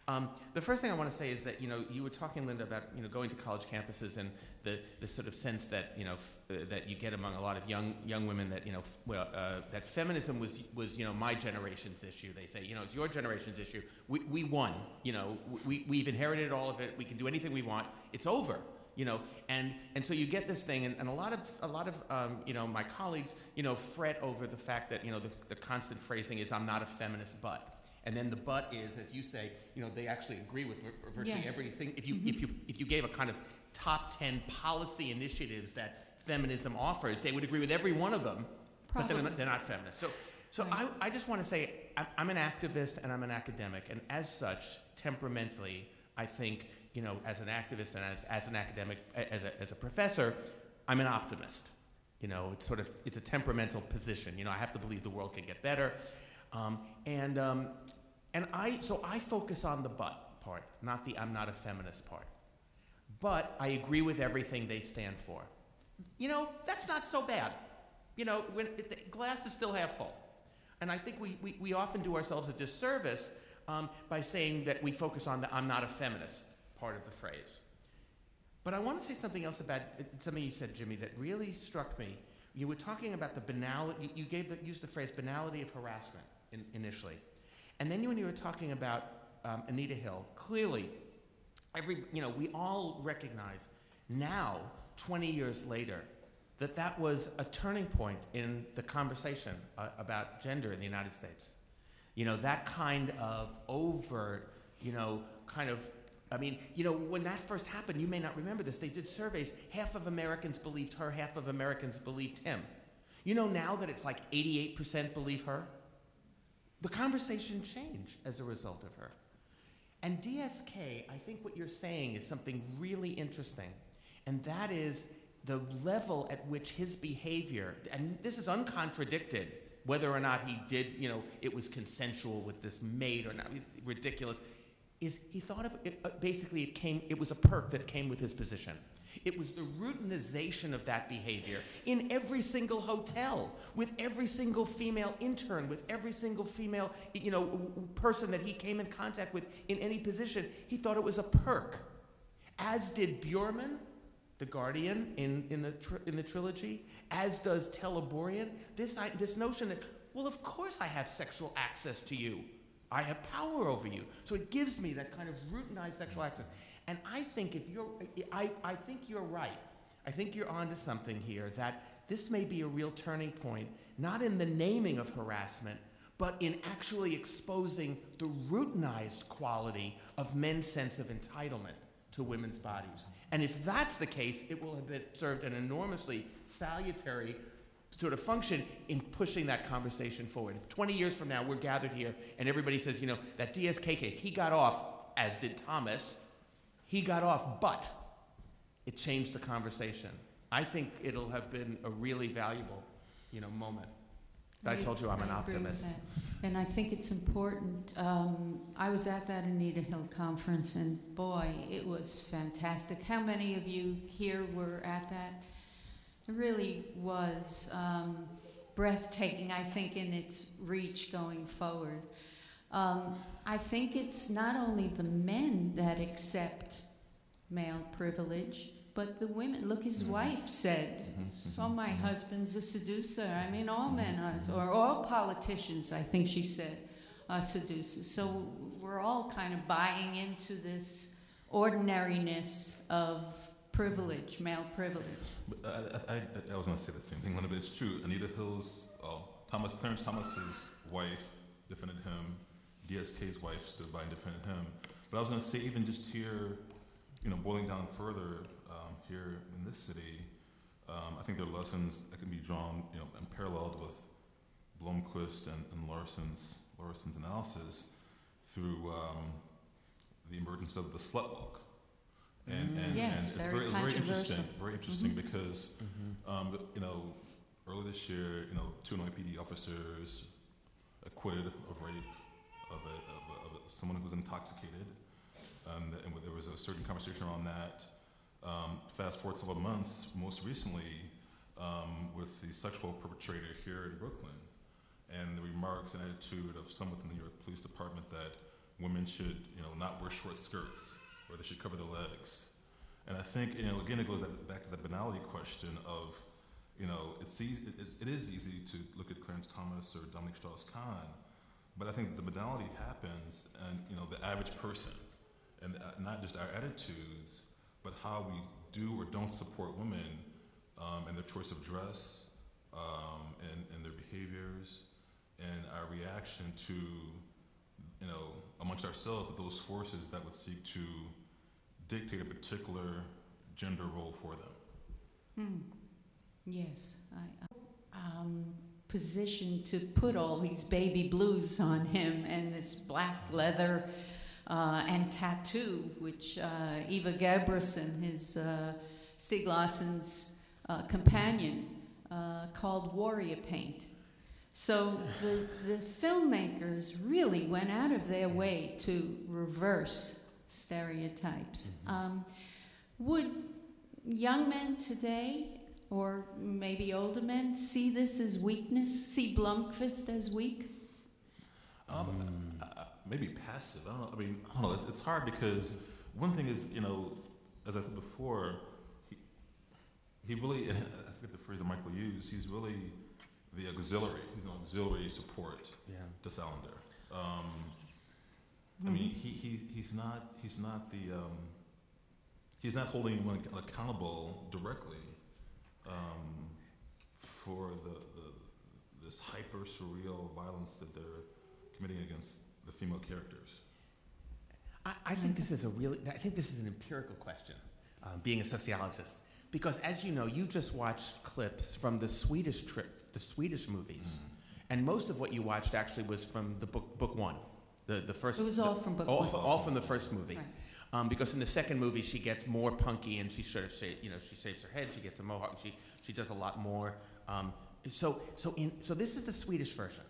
Um, the first thing I want to say is that, you know, you were talking, Linda, about, you know, going to college campuses and the, the sort of sense that, you know, uh, that you get among a lot of young, young women that, you know, well, uh, that feminism was, was, you know, my generation's issue. They say, you know, it's your generation's issue. We, we won, you know, we, we've inherited all of it. We can do anything we want. It's over you know and and so you get this thing and, and a lot of a lot of um, you know my colleagues you know fret over the fact that you know the, the constant phrasing is i'm not a feminist but and then the but is as you say you know they actually agree with vir- virtually Yes. everything if you Mhm. if you if you gave a kind of top 10 policy initiatives that feminism offers they would agree with every one of them but they're Probably. not, they're not feminist so so Right. I, I just want to say I'm, I'm an activist and I'm an academic and as such temperamentally I think you know as an activist and as, as an academic as a, as a professor I'm an optimist you know it's sort of it's a temperamental position you know I have to believe the world can get better um, and um, and I so I focus on the but part not the I'm not a feminist part. But I agree with everything they stand for. You know that's not so bad. You know when it, the glass is still half full and I think we, we, we often do ourselves a disservice um, by saying that we focus on the I'm not a feminist part of the phrase. But I want to say something else about uh, something you said, Jimmy, that really struck me. You were talking about the banality, you, you gave the, used the phrase banality of harassment in, initially. And then when you were talking about um, Anita Hill, clearly, every, you know, we all recognize now, 20 years later, that that was a turning point in the conversation uh, about gender in the United States. You know, that kind of overt, you know, kind of, I mean, you know, when that first happened, you may not remember this, they did surveys, half of Americans believed her, half of Americans believed him. You know now that it's like 88% believe her? The conversation changed as a result of her. And DSK, I think what you're saying is something really interesting, and that is the level at which his behavior, and this is uncontradicted, whether or not he did, you know, it was consensual with this maid or not, ridiculous, is he thought of it, uh, basically it came, it was a perk that came with his position. It was the routinization of that behavior in every single hotel, with every single female intern, with every single female, you know, person that he came in contact with in any position. He thought it was a perk. As did Bjurman, the Guardian in, in, the, in the trilogy, as does Teleborian. This, I, this notion that, well, of course I have sexual access to you. I have power over you. So it gives me that kind of routinized sexual access. And I think if you're, I, I think you're right. I think you're onto something here that this may be a real turning point, not in the naming of harassment, but in actually exposing the routinized quality of men's sense of entitlement to women's bodies. And if that's the case, it will have been, served an enormously salutary sort of function in pushing that conversation forward. 20 years from now, we're gathered here and everybody says, you know, that DSK case, he got off, as did Thomas, he got off, but it changed the conversation. I think it'll have been a really valuable, you know, moment. I told you I'm an I optimist. And I think it's important. Um, I was at that Anita Hill conference, and boy, it was fantastic. How many of you here were at that? It really was um, breathtaking, I think, in its reach going forward. Um, I think it's not only the men that accept male privilege, but the women. Look, his Mhm. wife said, Mhm, so mhm, my husband's a seducer. I mean, all men are, or all politicians, I think she said, are seducers. So we're all kind of buying into this ordinariness of privilege, male privilege. But I, I, I, I was going to say the same thing, Linda, but it's true. Anita Hill's, oh, Thomas, Clarence Thomas's wife defended him. DSK's wife stood by and defended him. But I was going to say, even just here, you know, boiling down further, um, here in this city, um, I think there are lessons that can be drawn, you know, and paralleled with Blomkvist and, and Larsson's, Larsson's analysis through um, the emergence of the slut walk. And, and, Yes, and it's very very, very interesting, very interesting Mhm. because um, but, you know, earlier this year, you know, two NYPD officers acquitted of rape of, a, of, a, of a, someone who was intoxicated, um, and there was a certain conversation around that. Um, fast forward several months, most recently, um, with the sexual perpetrator here in Brooklyn, and the remarks and attitude of some within the New York Police Department that women should, you know, not wear short skirts or they should cover their legs. And I think, you know, again, it goes back to that banality question of, you know, it's easy, it is easy to look at Clarence Thomas or Dominique Strauss-Kahn, but I think the banality happens and, you know, the average person, and uh, not just our attitudes, but how we do or don't support women um, and their choice of dress um, and, and their behaviors and our reaction to, you know, amongst ourselves, those forces that would seek to dictate a particular gender role for them. Hmm. Yes, I, um, position to put all these baby blues on him and this black leather uh, and tattoo, which uh, Eva Gabrielsson, his uh, Stieg Larsson's uh, companion, uh, called warrior paint. So the, the filmmakers really went out of their way to reverse stereotypes. Um, would young men today, or maybe older men, see this as weakness? See Blomkvist as weak? Um, I, I, maybe passive. I don't know. I mean, I don't know. It's, it's hard because one thing is, you know, as I said before, he, he really, I forget the phrase that Michael used, he's really the auxiliary. He's an auxiliary support Yeah. to Salander. Um, I mean, he, he, he's not, he's not the, um, he's not holding anyone accountable directly um, for the, the, this hyper surreal violence that they're committing against the female characters. I, I think this is a really, I think this is an empirical question, um, being a sociologist. Because as you know, you just watched clips from the Swedish tri- the Swedish movies, Mm. and most of what you watched actually was from the book book one, the the first. It was the- all from book all, one. all from the first movie. Right. Um, because in the second movie she gets more punky and she sort of sha- you know she shaves her head, she gets a mohawk, she she does a lot more. Um, so so in so this is the Swedish version,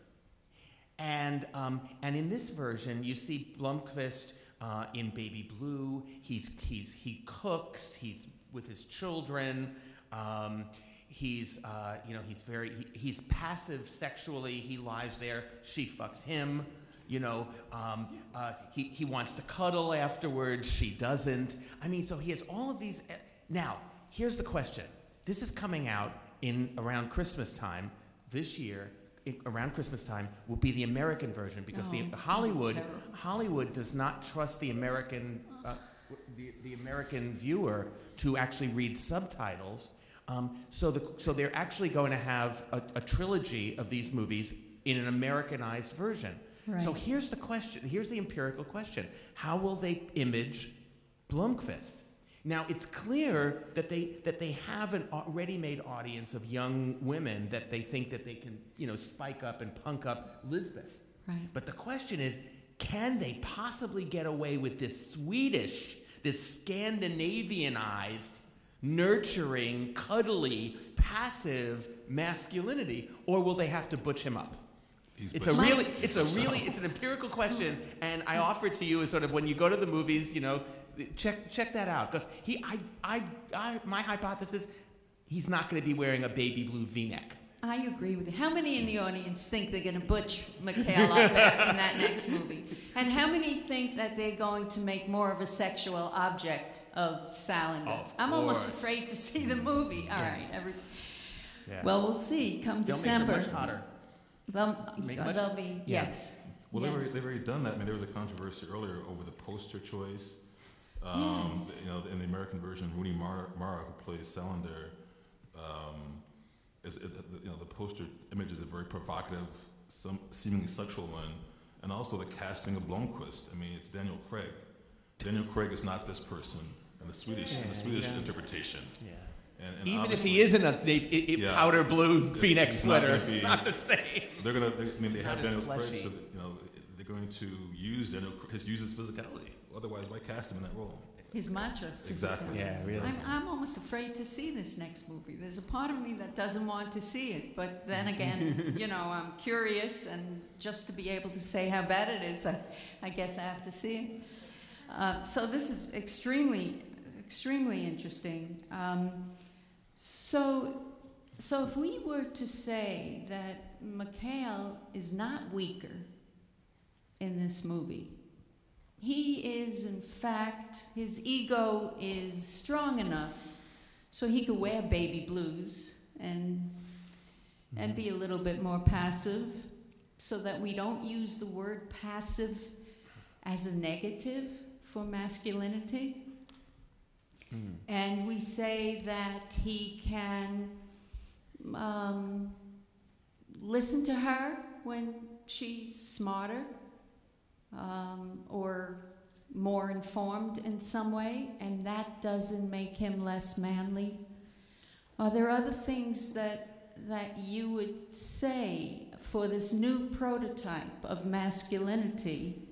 and um, and in this version you see Blomkvist uh, in Baby Blue. He's he's he cooks. He's with his children. Um, he's uh, you know he's very he, he's passive sexually. He lies there. She fucks him. You know, um, uh, he, he wants to cuddle afterwards. She doesn't. I mean, so he has all of these. eh, Now, here's the question. This is coming out in around Christmas time this year. Around Christmas time will be the American version because Oh, the be Hollywood. Hollywood does not trust the American uh, the, the American viewer to actually read subtitles. Um, so the so they're actually going to have a, a trilogy of these movies in an Americanized version. So here's the question. Here's the empirical question. How will they image Blomkvist? Now it's clear that they that they have an au- ready-made audience of young women that they think that they can, you know, spike up and punk up Lisbeth. Right. But the question is, can they possibly get away with this Swedish, this Scandinavianized, nurturing, cuddly, passive masculinity, or will they have to butch him up? He's It's a butched- really, it's a really, it's an empirical question, and I offer it to you as sort of when you go to the movies, you know, check check that out because he, I, I, I, my hypothesis, he's not going to be wearing a baby blue V-neck. I agree with you. How many in the audience think they're going to butch Mikael up in that next movie? And how many think that they're going to make more of a sexual object of Salander? Of I'm almost afraid to see the movie. Mm-hmm. All Yeah. right. Every, Yeah. well, we'll see. Come They'll December. make her much hotter. They'll, Make much- they'll be, Yeah. yes. Well, they've, already, they've already done that. I mean, there was a controversy earlier over the poster choice. Um, Yes. You know, in the American version, Rooney Mara, Mara who plays Salander, um, is it, you know the poster image is a very provocative, some seemingly sexual one, and also the casting of Blomkvist. I mean, it's Daniel Craig. Daniel Craig is not this person in the Swedish in the Swedish yeah. interpretation. Yeah. And, and Even if he is in a, Yeah. powder blue It's- V-neck it's sweater, gonna it's not the same. They're gonna. They, I mean, they have Daniel Craig, so that, you know they're going to use Daniel his use his physicality. Otherwise, why cast him in that role? His macho. Exactly. Yeah, really. I'm, I'm almost afraid to see this next movie. There's a part of me that doesn't want to see it, but then again, you know, I'm curious, and just to be able to say how bad it is, I, I guess I have to see it. Uh, so this is extremely, extremely interesting. Um, so, so if we were to say that Mikael is not weaker in this movie, he is, in fact, his ego is strong enough so he could wear baby blues and and be a little bit more passive so that we don't use the word passive as a negative for masculinity. Mm. And we say that he can um, listen to her when she's smarter um, or more informed in some way, and that doesn't make him less manly. Are there other things that that you would say for this new prototype of masculinity,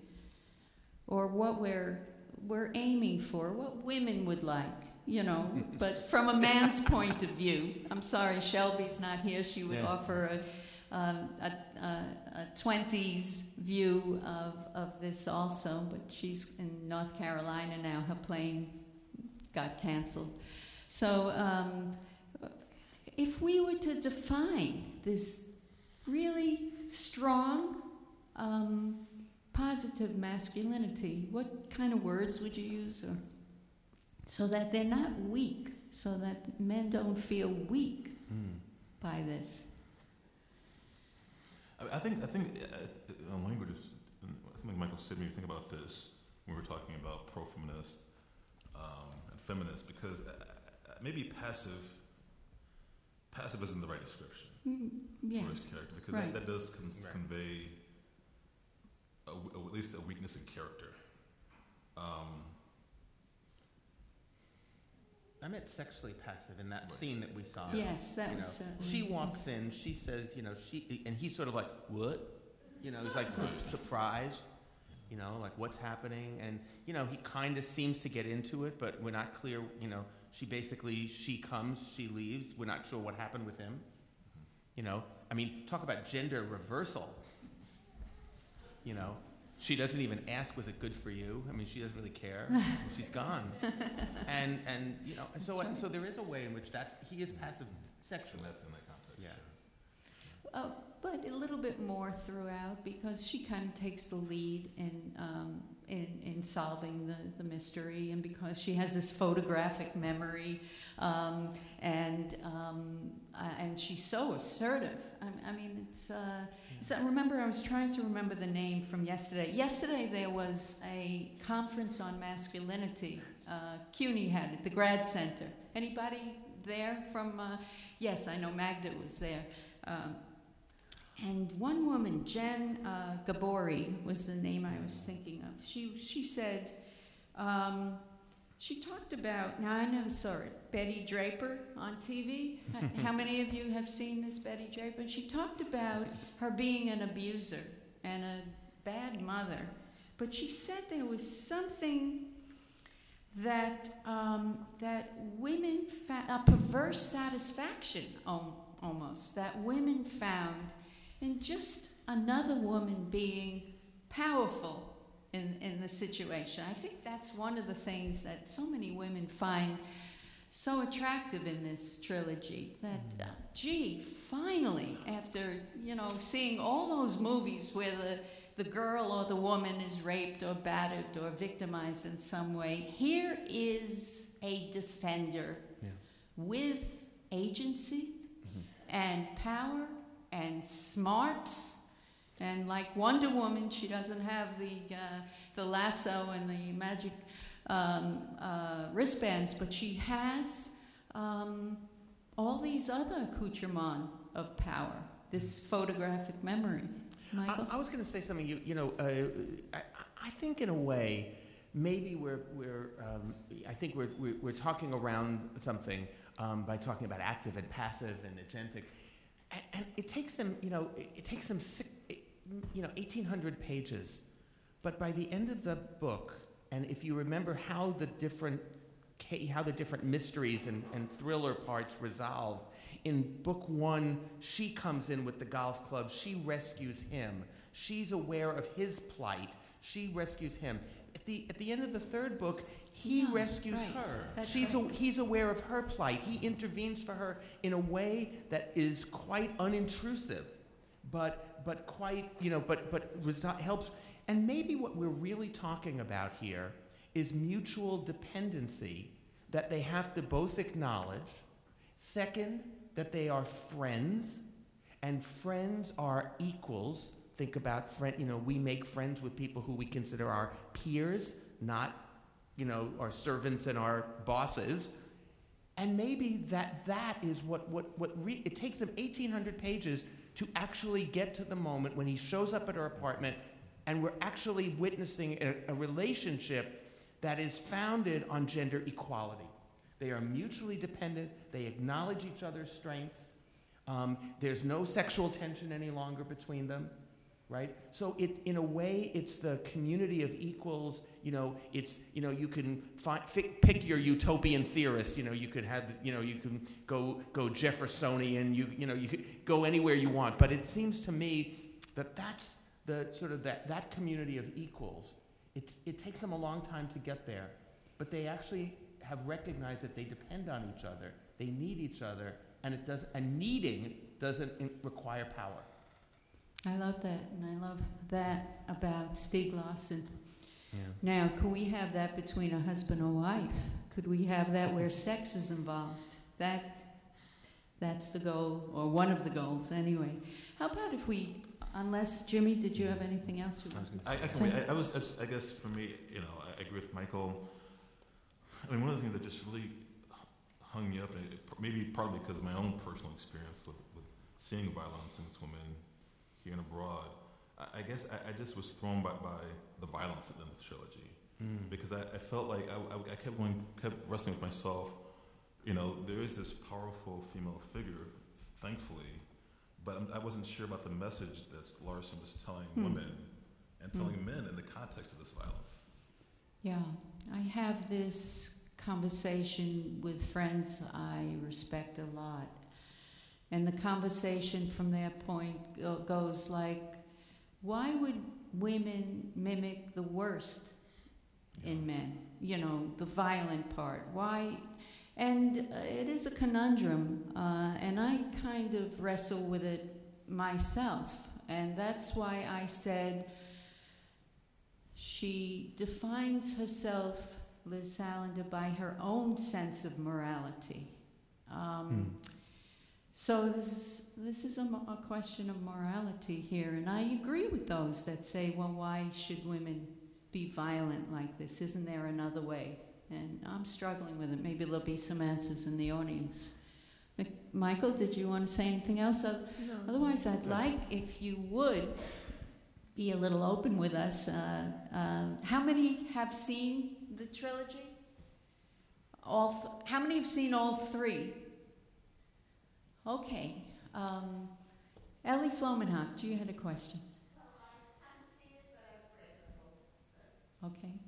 or what we're we're aiming for, what women would like, you know, but from a man's point of view? I'm sorry, Shelby's not here. She would Yeah. offer a, um, a, a, a 20s view of, of this also, but she's in North Carolina now. Her plane got canceled. So, um, if we were to define this really strong, um, positive masculinity, what kind of words would you use? Or, so that they're not weak, so that men don't feel weak Mm. by this. I, I think I think uh, uh, language is something Michael said when you think about this. when We were talking about pro-feminist um, and feminist because uh, uh, maybe passive. Passive isn't the right description Mm, yes. for his character because right. that, that does con- Right. convey a w- a- at least a weakness in character. Um, I meant sexually passive in that scene that we saw. Yes, that you was know. certainly. She walks in, she says, you know, she, and he's sort of like, what? You know, he's like Right. surprised, you know, like what's happening? And, you know, he kind of seems to get into it, but we're not clear, you know, she basically, she comes, she leaves, we're not sure what happened with him. Mm-hmm. You know, I mean, talk about gender reversal. You know, she doesn't even ask, was it good for you? I mean, she doesn't really care. She's gone. And, and, you know, so, right. so there is a way in which that's, he is passive And that's in that context. Yeah. sure. Uh, but a little bit more throughout because she kind of takes the lead in, um, in, in solving the, the mystery and because she has this photographic memory um, and, um, uh, and she's so assertive. I, I mean, it's, uh, so remember, I was trying to remember the name from yesterday. Yesterday there was a conference on masculinity. Uh, CUNY had it, the grad center. Anybody there from, uh, yes, I know Magda was there. Um, and one woman, Jen uh, Gabori, was the name I was thinking of. She she said, um, she talked about. Now I never saw it. Betty Draper on TV. How many of you have seen this Betty Draper? She talked about her being an abuser and a bad mother, but she said there was something that um, that women fa- a perverse satisfaction al- almost that women found in just another woman being powerful in, in the situation. I think that's one of the things that so many women find so attractive in this trilogy that uh, gee finally after you know seeing all those movies where the the girl or the woman is raped or battered or victimized in some way here is a defender Yeah. with agency and power and smarts and like Wonder Woman, she doesn't have the uh, the lasso and the magic um, uh, wristbands, but she has um, all these other accoutrements of power. This photographic memory, Michael. I, I was going to say something. You, you know, uh, I, I think in a way, maybe we're, we're um, I think we're, we're, we're talking around something um, by talking about active and passive and agentic, and, and it takes them, you know, it, it takes them, six, you know, eighteen hundred pages, but by the end of the book, and if you remember how the different how the different mysteries and, and thriller parts resolve. In book one, she comes in with the golf club. She rescues him. She's aware of his plight. She rescues him. At the, at the end of the third book, he rescues right. her. That's She's right. a, he's aware of her plight. He intervenes for her in a way that is quite unintrusive, but, but quite, you know, but, but helps. And maybe what we're really talking about here is mutual dependency that they have to both acknowledge. Second, that they are friends, and friends are equals. Think about friend, you know, we make friends with people who we consider our peers, not, you know, our servants and our bosses. And maybe that that is what what what it takes them 1800 pages to actually get to the moment when he shows up at her apartment and we're actually witnessing a, a relationship that is founded on gender equality. They are mutually dependent. They acknowledge each other's strengths. Um, there's no sexual tension any longer between them, right? So it, in a way, it's the community of equals. You know, it's you know you can fi- pick your utopian theorists. You know, you could have you know you can go go Jeffersonian. You you know you could go anywhere you want. But it seems to me that that's the sort of that that community of equals. It it takes them a long time to get there, but they actually have recognized that they depend on each other. They need each other, and it does. And needing doesn't require power. I love that, and I love that about Stieg Larsson. Yeah. Now, could we have that between a husband or wife? Could we have that where sex is involved? That, that's the goal, or one of the goals, anyway. How about if we, unless Jimmy, did you have anything else you I was wanted gonna I, I, can wait. I, I was, I guess for me, you know, I, I agree with Michael. I mean, one of the things that just really hung me up, and it, maybe partly because of my own personal experience with, with seeing violence against women here and abroad, I, I guess I, I just was thrown by, by the violence in the trilogy Mm. because I, I felt like I, I, I kept going, kept wrestling with myself. you know, there is this powerful female figure, thankfully, but I'm, I wasn't sure about the message that Larsson was telling Hmm. women and telling men in the context of this violence. Yeah, I have this conversation with friends I respect a lot. And the conversation from that point goes like, why would women mimic the worst in men? You know, the violent part. Why? And uh, it is a conundrum, uh, and I kind of wrestle with it myself. And that's why I said, she defines herself, Liz Salander, by her own sense of morality. Um, So this is this is a, a question of morality here, and I agree with those that say, well, why should women be violent like this? Isn't there another way? And I'm struggling with it. Maybe there'll be some answers in the audience. Michael, did you want to say anything else? Oth- Otherwise, I'd like if you would be a little open with us. Uh, uh, how many have seen the trilogy? All. How many have seen all three? Okay. Um, Ellie Flomenhaft, you had a question. Okay.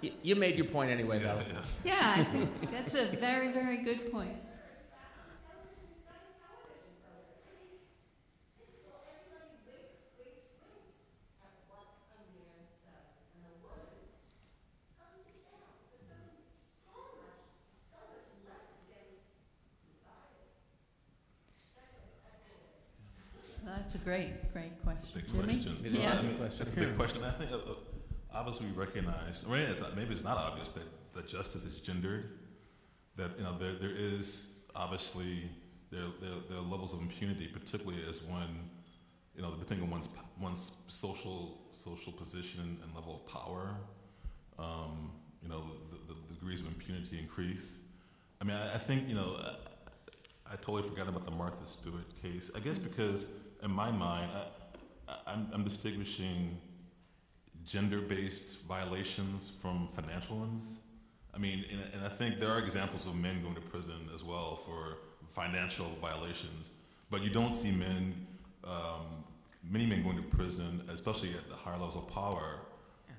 Y- You made your point anyway, Yeah, though. yeah. Yeah, I think that's a very, very good point. That's a great, great question. Big Jimmy? question. It is a I big mean, question. It's a big question. I think uh, uh, obviously we recognize. I mean, it's not, maybe it's not obvious that, that justice is gendered. That you know there there is obviously there there, there are levels of impunity, particularly as one you know depending on one's one's social social position and level of power. Um, you know the, the degrees of impunity increase. I mean, I, I think you know. I, I totally forgot about the Martha Stewart case. I guess because in my mind, I, I- I'm, I'm distinguishing gender-based violations from financial ones. I mean, and, and I think there are examples of men going to prison as well for financial violations, but you don't see men, um, many men going to prison, especially at the higher levels of power,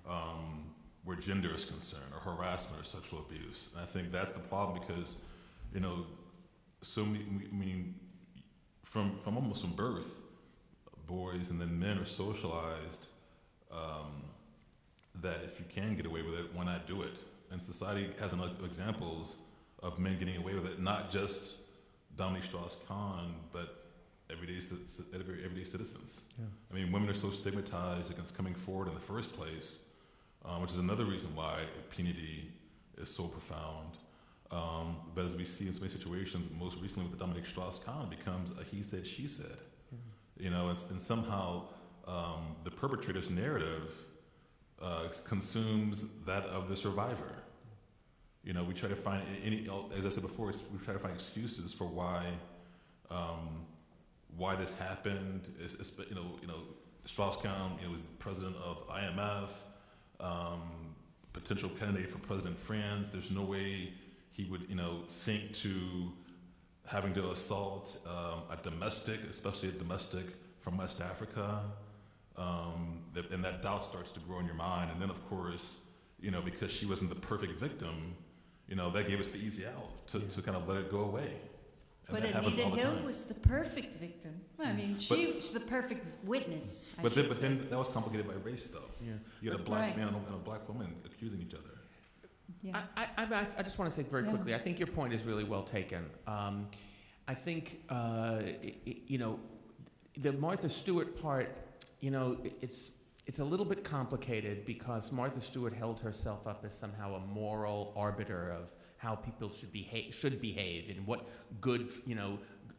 um, where gender is concerned, or harassment or sexual abuse. And I think that's the problem because, you know, so many, I mean, from, from almost from birth, boys and then men are socialized um, that if you can get away with it, why not do it? And society has enough examples of men getting away with it, not just Dominique Strauss-Kahn, but everyday, ci- ci- every- everyday citizens. Yeah. I mean, women are so stigmatized against coming forward in the first place, uh, which is another reason why impunity is so profound. Um, but as we see in so many situations, most recently with the Dominique Strauss-Kahn, becomes a he said, she said. You know, and, and somehow um, the perpetrator's narrative uh, consumes that of the survivor. You know, we try to find any, as I said before, we try to find excuses for why, um, why this happened. It's, it's, you know, you know, Strauss-Kahn, you know, was president of IMF, um, potential candidate for President France. There's no way he would, you know, sink to having to assault um, a domestic, especially a domestic from West Africa. Um, that, and that doubt starts to grow in your mind. And then, of course, you know, because she wasn't the perfect victim, you know, that gave us the easy out to, Yeah. to kind of let it go away. And But that happens Anita all the Hill time. was the perfect victim. I mean, she was the perfect witness. I But then, but say. then that was complicated by race, though. Yeah. You had a black right. man and a black woman accusing each other. Yeah. I, I, I, I just want to say very Yeah. quickly, I think your point is really well taken. Um, I think, uh, you know, the Martha Stewart part, you know, it's, it's a little bit complicated because Martha Stewart held herself up as somehow a moral arbiter of how people should behave, should behave and what good, you know,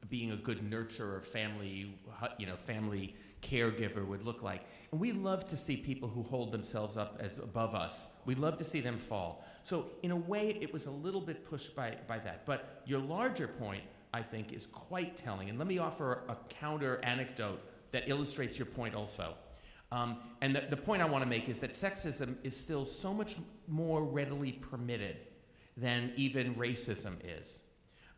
being a good nurturer, family, you know, family caregiver would look like. And we love to see people who hold themselves up as above us. We love to see them fall. So in a way, it was a little bit pushed by, by that. But your larger point, I think, is quite telling. And let me offer a counter anecdote that illustrates your point also. Um, and the, the point I want to make is that sexism is still so much more readily permitted than even racism is.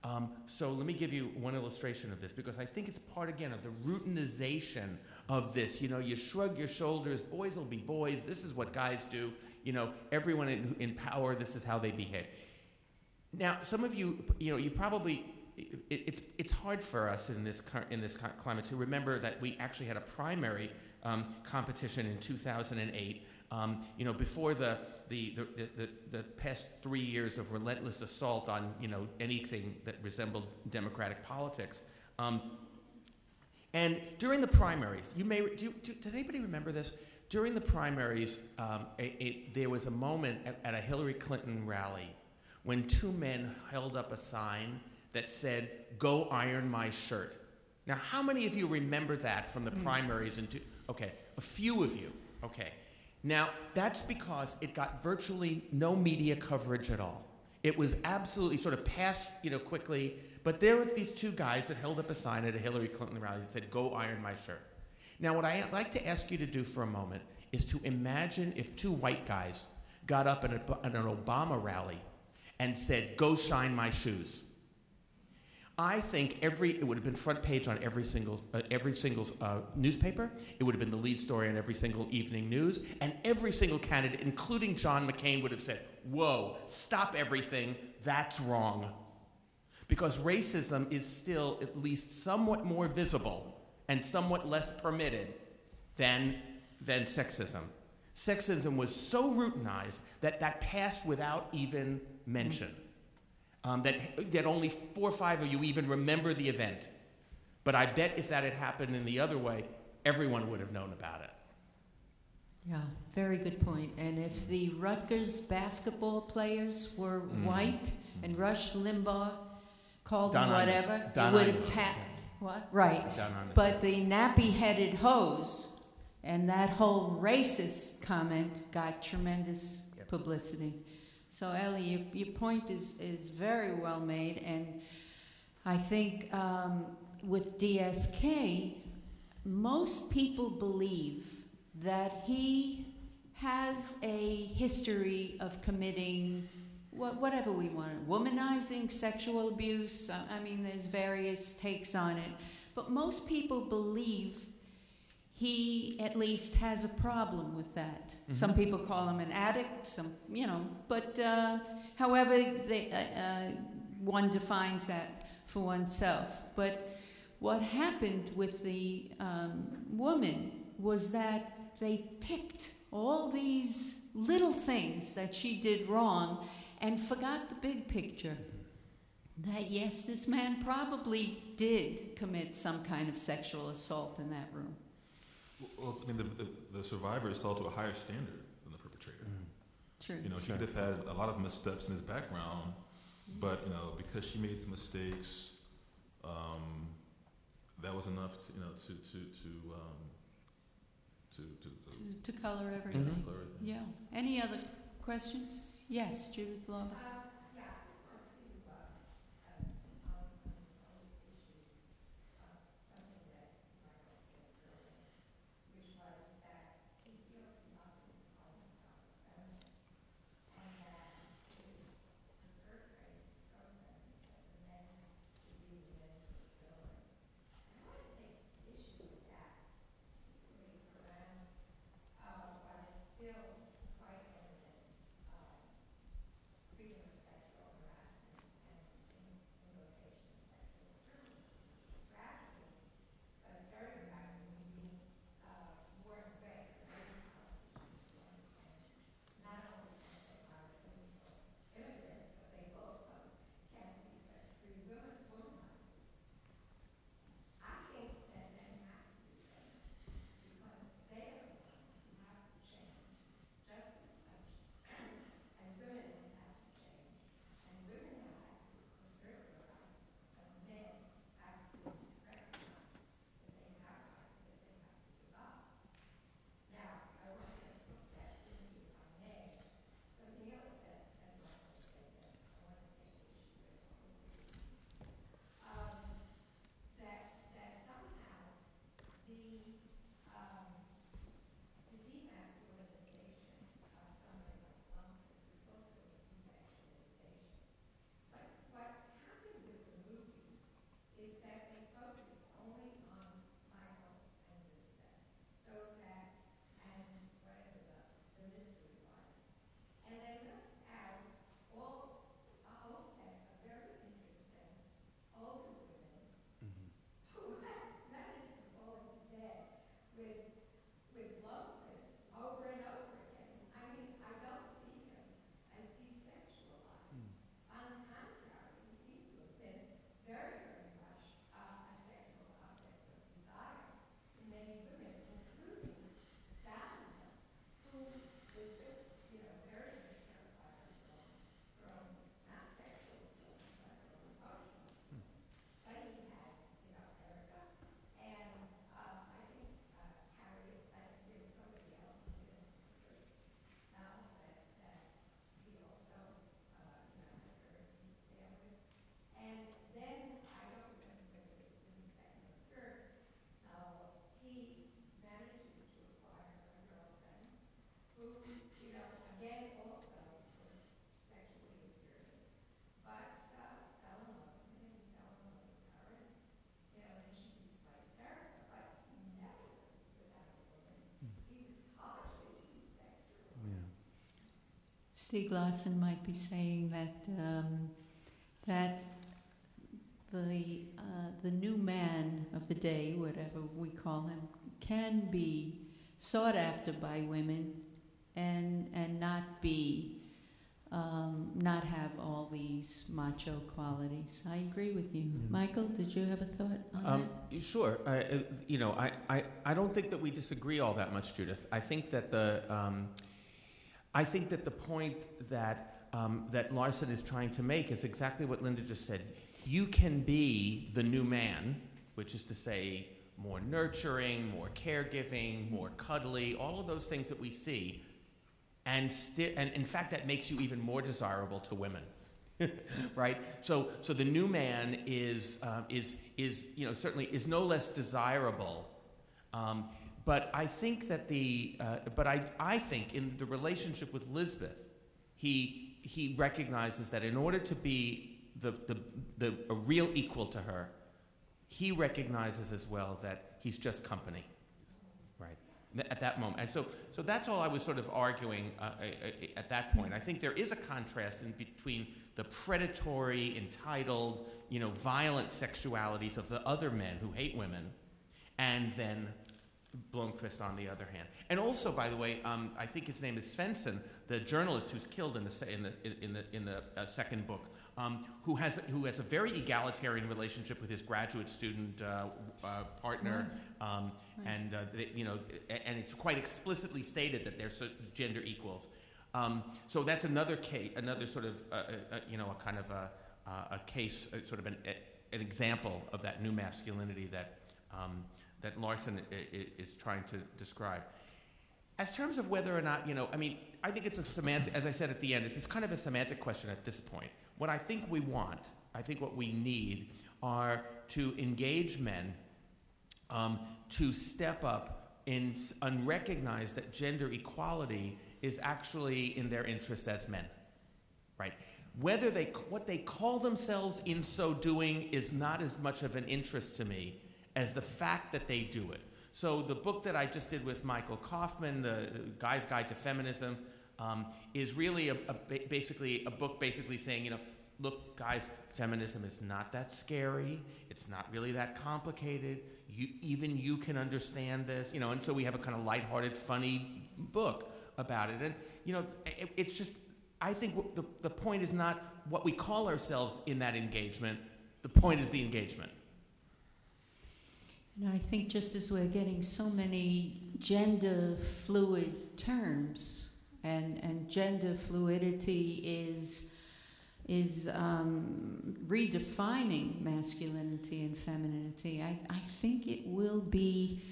Um, so let me give you one illustration of this because I think it's part again of the routinization of this. You know, you shrug your shoulders. Boys will be boys. This is what guys do. You know, everyone in, in power. This is how they behave. Now, some of you, you know, you probably. It, it's it's hard for us in this in this climate to remember that we actually had a primary um, competition in 2008. Um, you know, before the the, the, the, the past three years of relentless assault on you know anything that resembled democratic politics. Um, and during the primaries, you may do, do, does anybody remember this? During the primaries, um, a, a, there was a moment at, at a Hillary Clinton rally when two men held up a sign that said, "Go iron my shirt." Now, how many of you remember that from the primaries? Into okay, a few of you. Okay, now that's because it got virtually no media coverage at all. It was absolutely sort of passed, you know, quickly. But there were these two guys that held up a sign at a Hillary Clinton rally that said, "Go iron my shirt." Now, what I'd like to ask you to do for a moment is to imagine if two white guys got up at, a, at an Obama rally and said, "Go shine my shoes." I think every it would have been front page on every single uh, every single uh, newspaper. It would have been the lead story on every single evening news, and every single candidate, including John McCain, would have said, "Whoa, stop everything! That's wrong." Because racism is still at least somewhat more visible and somewhat less permitted than than sexism. Sexism was so routinized that that passed without even mention um, that, that only four or five of you even remember the event. But I bet if that had happened in the other way, everyone would have known about it. Yeah, very good point. And if the Rutgers basketball players were Mm. white and Rush Limbaugh called Don them whatever, Don it would have pat. What? Right. Down on the- But the nappy-headed hose and that whole racist comment got tremendous Yep. publicity. So Ellie, your, your point is, is very well made, and I think um, with DSK, most people believe that he has a history of committing wha- whatever we want, womanizing, sexual abuse. uh, I mean, there's various takes on it. But most people believe he at least has a problem with that. Some Mhm. people call him an addict, some, you know, but uh, however they, uh, uh, one defines that for oneself. But what happened with the um, woman was that they picked all these little things that she did wrong and forgot the big picture. That yes, this man probably did commit some kind of sexual assault in that room. Well, I mean, the, the, the survivor is held to a higher standard than the perpetrator. True. You know, he could have had a lot of missteps in his background, but you know, because she made some mistakes, um, that was enough, to, you know, to to to um, to to, to, To, to color everything. Mhm. color everything. Yeah. Any other questions? Yes, Judith Lawler. Stieg Larsson might be saying that um, that the uh, the new man of the day, whatever we call him, can be sought after by women, and and not be um, not have all these macho qualities. I agree with you, Mm. Michael. Did you have a thought on Um, sure. I, uh, you know, I, I, I don't think that we disagree all that much, Judith. I think that the, um, I think that the point that, um, that Larsson is trying to make is exactly what Linda just said. You can be the new man, which is to say, more nurturing, more caregiving, more cuddly, all of those things that we see, and and in fact, that makes you even more desirable to women. right? So, so the new man is, uh, is, is, you know, certainly is no less desirable. Um, but I think that the, uh, but I, I think in the relationship with Lisbeth, he, he recognizes that in order to be the, the, the, a real equal to her, he recognizes as well that he's just company. Right. at that moment. And so, so that's all I was sort of arguing uh, at that point. I think there is a contrast in between the predatory, entitled, you know, violent sexualities of the other men who hate women, and then Blomkvist on the other hand. And also, by the way, um, I think his name is Svensson, the journalist who's killed in the in the in the in the uh, second book, um, who has who has a very egalitarian relationship with his graduate student uh, uh, partner, um, Right. and uh, they, you know, and it's quite explicitly stated that they're so gender equals. Um, so that's another case, another sort of uh, uh, you know a kind of a, uh, a case, uh, sort of an, a, an example of that new masculinity that. Um, that Larsson is trying to describe. As terms of whether or not, you know, I mean, I think it's a semantic, as I said at the end, it's kind of a semantic question at this point. What I think we want, I think what we need, are to engage men um, to step up in, and recognize that gender equality is actually in their interest as men, right? Whether they, what they call themselves in so doing is not as much of an interest to me as the fact that they do it. So the book that I just did with Michael Kaufman, the, Guy's Guide to Feminism, um, is really a, a ba- basically a book basically saying, you know, look, guys, feminism is not that scary. It's not really that complicated. You, even you can understand this, you know. And so we have a kind of lighthearted, funny book about it. And you know, it, it's just, I think the the point is not what we call ourselves in that engagement. The point is the engagement. And I think just as we're getting so many gender fluid terms, and, and gender fluidity is, is um, redefining masculinity and femininity, I, I think it will be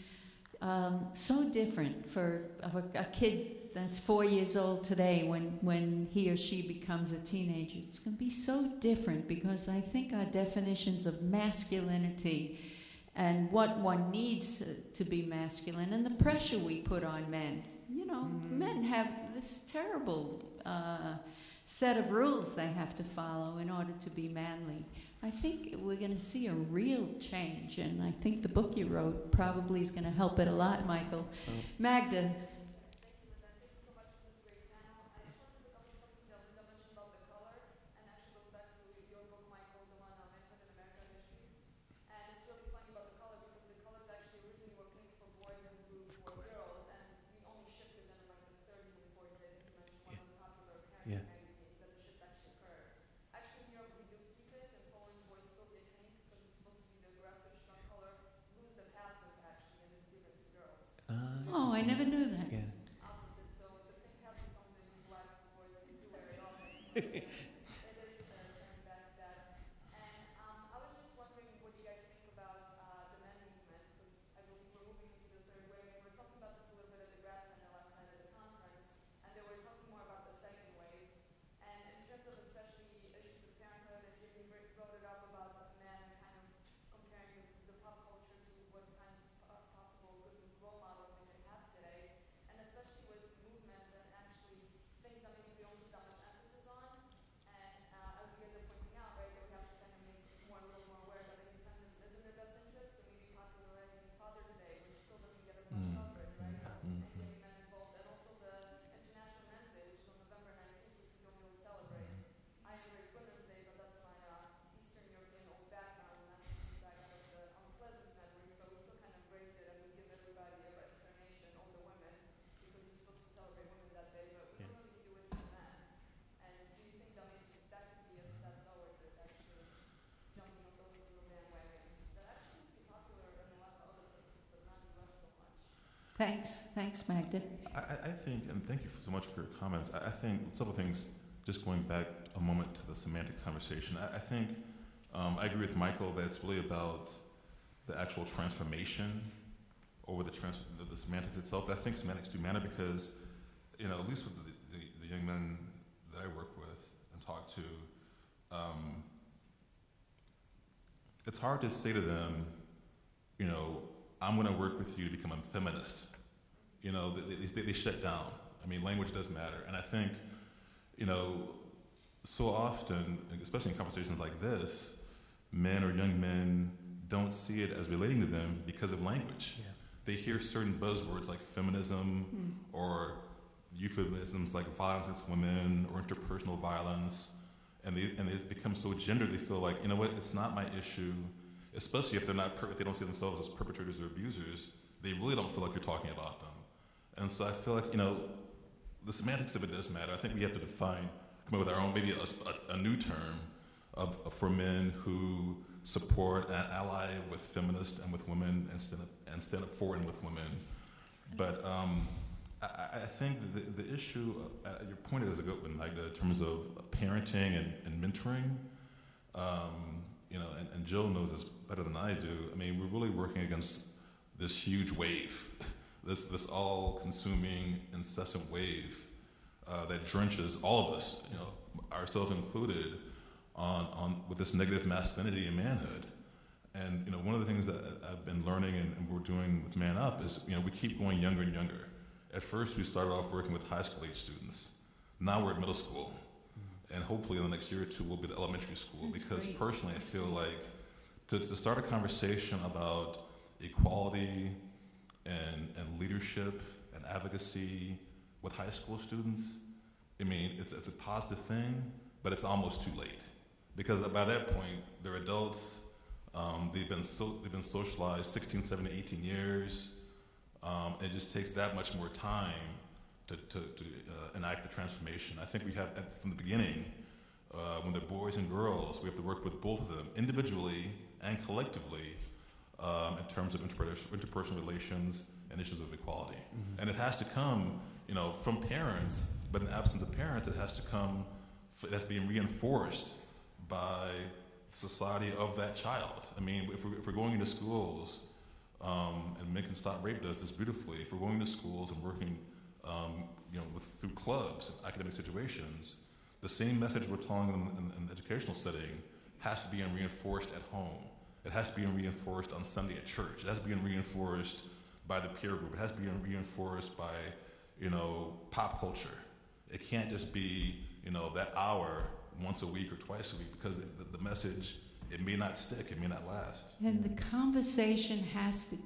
um, so different for a, a kid that's four years old today when, when he or she becomes a teenager. It's going to be so different because I think our definitions of masculinity and what one needs to be masculine and the pressure we put on men. You know, Mm. men have this terrible uh, set of rules they have to follow in order to be manly. I think we're going to see a real change, and I think the book you wrote probably is going to help it a lot, Michael. Magda. Thanks. Thanks, Magda. I, I- think, and thank you so much for your comments. I, I think several things, just going back a moment to the semantics conversation, I, I think um, I agree with Michael that it's really about the actual transformation over the, trans- the, the semantics itself. But I think semantics do matter because, you know, at least with the, the, the young men that I work with and talk to, um, it's hard to say to them, you know, I'm going to work with you to become a feminist. You know, they, they, they shut down. I mean, language does matter. And I think, you know, so often, especially in conversations like this, men or young men don't see it as relating to them because of language. Yeah. they hear certain buzzwords like feminism Hmm. or euphemisms like violence against women or interpersonal violence, and they and they become so gendered. They feel like you know what, it's not my issue. Especially if they're not, if they don't see themselves as perpetrators or abusers, they really don't feel like you're talking about them. And so I feel like you know, the semantics of it does matter. I think we have to define, come up with our own, maybe a, a- a new term of, for men who support and ally with feminists and with women and stand up, and stand up for and with women. But um, I, I think the, the issue, uh, your point is a good one, Magda, in terms of parenting and, and mentoring. Um, you know, and, and Jill knows this better than I do. I mean, we're really working against this huge wave, this this all-consuming, incessant wave uh, that drenches all of us, you know, ourselves included, on, on with this negative masculinity and manhood. And you know, one of the things that I've been learning and, and we're doing with Man Up is, you know, we keep going younger and younger. At first, we started off working with high school age students. Now we're at middle school, and hopefully in the next year or two, we'll be at elementary school. That's because great. personally, I feel like to, to start a conversation about equality and, and leadership and advocacy with high school students, I mean, it's, it's a positive thing, but it's almost too late. Because by that point, they're adults, um, they've, been so, they've been socialized 16, 17, 18 years. Um, it just takes that much more time to, to, to uh, enact the transformation. I think we have, at, from the beginning, uh, when they're boys and girls, we have to work with both of them individually and collectively um, in terms of interpers- interpersonal relations and issues of equality. And it has to come, you know, from parents, but in absence of parents, it has to come, f- that's being reinforced by society of that child. I mean, if we're, if we're going into schools, um, and Can Stop Rape does this beautifully, if we're going to schools and working, um, you know, with, through clubs and academic situations, the same message we're telling them in, in an educational setting has to be reinforced at home. It has to be reinforced on Sunday at church. It has to be reinforced by the peer group. It has to be reinforced by, you know, pop culture. It can't just be, you know, that hour once a week or twice a week because the, the message, it may not stick, it may not last. And the conversation has to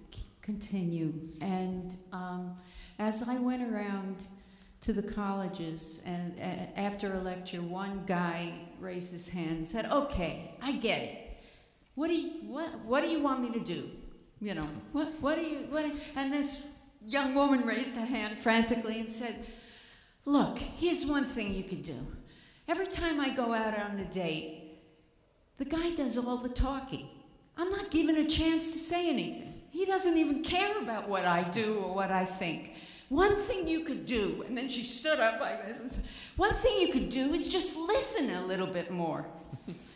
continue. And um, as I went around to the colleges, and uh, after a lecture, one guy raised his hand and said, "Okay, I get it. What do you what What do you want me to do? You know, what What do you what?" And this young woman raised her hand frantically and said, "Look, here's one thing you could do. Every time I go out on a date, the guy does all the talking. I'm not given a chance to say anything. He doesn't even care about what I do or what I think. One thing you could do, and then she stood up like this and said, One thing you could do is just listen a little bit more.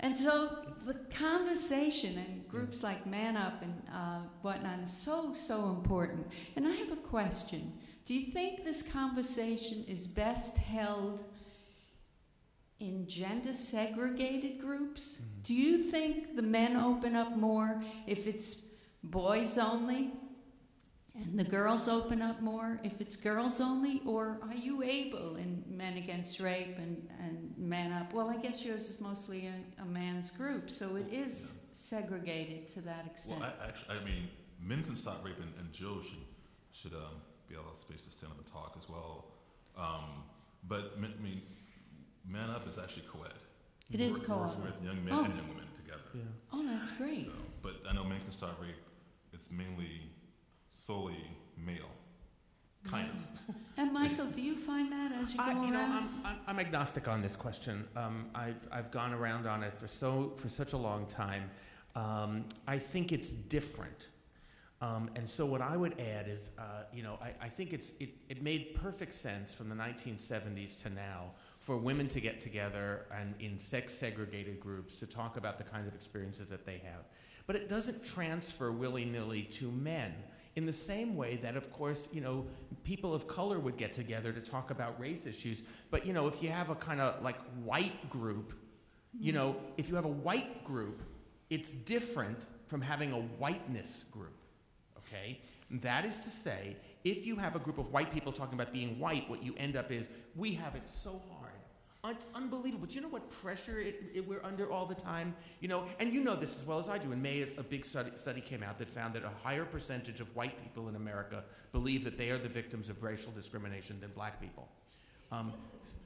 and so the conversation and groups like Man Up and uh, whatnot is so, so important. And I have a question Do you think this conversation is best held? in gender segregated groups? Do you think the men open up more if it's boys only? And the girls open up more if it's girls only? Or are you able in Men Against Rape and, and Man Up? Well, I guess yours is mostly a, a man's group, so it is segregated to that extent. Well, I, actually, I mean, men can stop rape, and, and Jill should should um, be able to space to stand up and talk as well. Um, but I mean, Man Up is actually co-ed. It is We're co-ed. Working with young men Oh. and young women together. Yeah. oh, that's great. So, but I know Men Can Stop Rape. It's mainly solely male, kind of. And Michael, do you find that as you go I, around? you know, I'm, I'm, I'm agnostic on this question. Um, I've, I've gone around on it for so for such a long time. Um, I think it's different. Um, and so what I would add is, uh, you know, I, I think it's, it, it made perfect sense from the 1970s to now for women to get together and in sex segregated groups to talk about the kinds of experiences that they have. But it doesn't transfer willy nilly to men in the same way that, of course, you know, people of color would get together to talk about race issues. But, you know, if you have a kind of like white group, you know, if you have a white group, it's different from having a whiteness group. Okay? That is to say, if you have a group of white people talking about being white, what you end up is we have it so hard. It's unbelievable. Do you know what pressure it, it, we're under all the time? You know, and you know this as well as I do. In May, a big study, study came out that found that a higher percentage of white people in America believe that they are the victims of racial discrimination than black people. Um,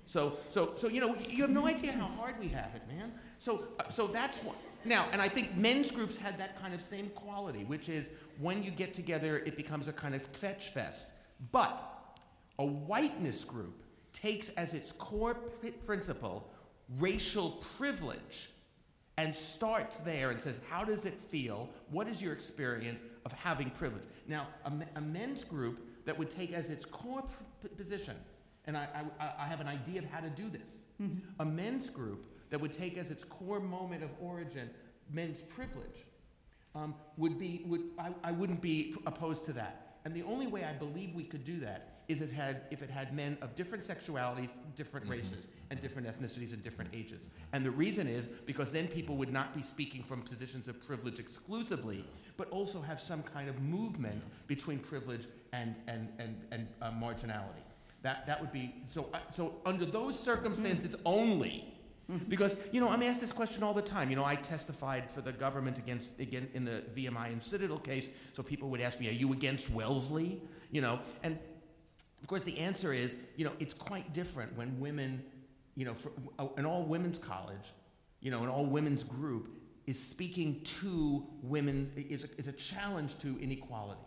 so, so, so, you know, you have no idea how hard we have it, man. So, uh, so that's one. Now, and I think men's groups had that kind of same quality, which is when you get together, it becomes a kind of fetch fest. But a whiteness group takes as its core principle racial privilege and starts there and says, How does it feel? What is your experience of having privilege? Now, a, a men's group that would take as its core position, and I, I, I have an idea of how to do this, a men's group that would take as its core moment of origin men's privilege um, would be, would, I, I wouldn't be opposed to that. And the only way I believe we could do that is it had, if it had men of different sexualities, different races, and different ethnicities and different ages. And the reason is because then people would not be speaking from positions of privilege exclusively, but also have some kind of movement between privilege and, and, and, and uh, marginality. That, that would be, so, uh, so under those circumstances only, because, you know, I'm asked this question all the time. You know, I testified for the government against, again, in the VMI and Citadel case, so people would ask me, are you against Wellesley? You know, and of course the answer is, you know, it's quite different when women, you know, for, uh, an all women's college, you know, an all women's group is speaking to women, is a, is a challenge to inequality.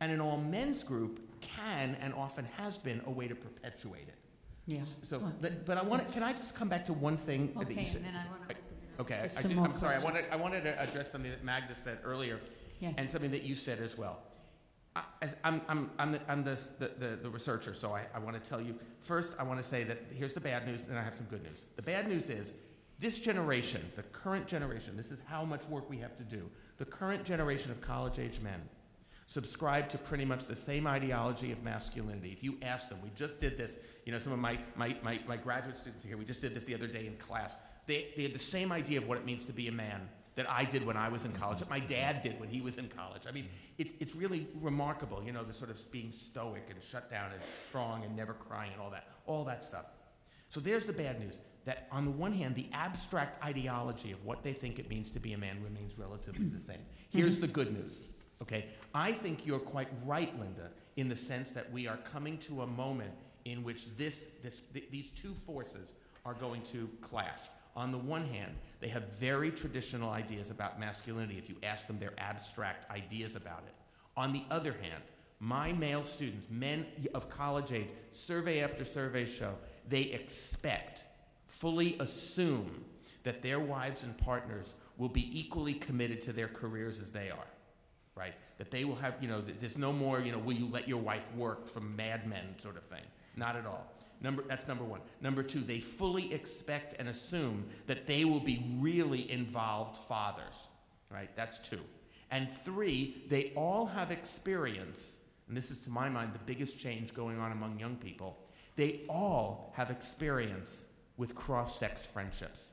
And an all men's group can and often has been a way to perpetuate it. Yeah. So, Well, but, but I want to, can I just come back to one thing that Okay, said? and then I Okay, I, I did, I'm sorry, I wanted. I wanted to address something that Magda said earlier, Yes. and something that you said as well. I, I'm, I'm, I'm, the, I'm the, the, the, researcher, so I, I want to tell you, first, I want to say that here's the bad news, and I have some good news. The bad news is, this generation, the current generation, this is how much work we have to do. The current generation of college-age men subscribe to pretty much the same ideology of masculinity. If you ask them, we just did this, you know, some of my, my, my, my graduate students here, we just did this the other day in class. They, they had the same idea of what it means to be a man that I did when I was in college, that my dad did when he was in college. I mean, it's, it's really remarkable, you know, the sort of being stoic and shut down and strong and never crying and all that, all that stuff. So there's the bad news that on the one hand, the abstract ideology of what they think it means to be a man remains relatively the same. Here's the good news, okay? I think you're quite right, Linda, in the sense that we are coming to a moment in which this, this, th- these two forces are going to clash. On the one hand, they have very traditional ideas about masculinity. If you ask them their abstract ideas about it. On the other hand, my male students, men of college age, survey after survey show, they expect, fully assume, that their wives and partners will be equally committed to their careers as they are, right? That they will have, you know, there's no more, you know, will you let your wife work from Mad Men sort of thing. Not at all. Number, that's number one. Number two, they fully expect and assume that they will be really involved fathers, right? That's two. And three, they all have experience, and this is to my mind the biggest change going on among young people. They all have experience with cross sex friendships.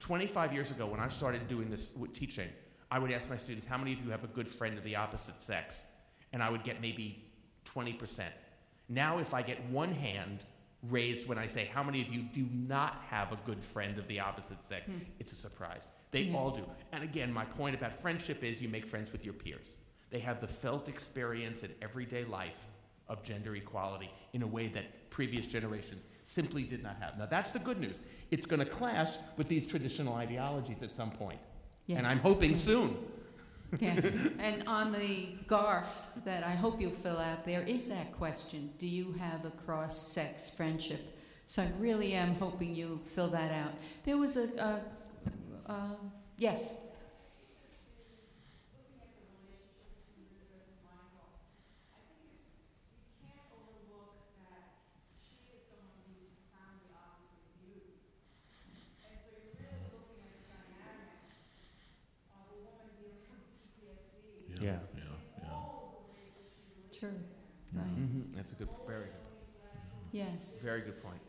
25 years ago, when I started doing this teaching, I would ask my students, How many of you have a good friend of the opposite sex? And I would get maybe 20%. Now, if I get one hand raised when I say, How many of you do not have a good friend of the opposite sex? Hmm. It's a surprise. They Yeah. all do. And again, my point about friendship is you make friends with your peers. They have the felt experience in everyday life of gender equality in a way that previous generations simply did not have. Now, that's the good news. It's going to clash with these traditional ideologies at some point. Yes. And I'm hoping Yes. soon. Yes, and on the GARF that I hope you'll fill out, there is that question, do you have a cross-sex friendship? So I really am hoping you fill that out. There was a, a, uh, yes? That's a good, very good point. Yes. Very good point.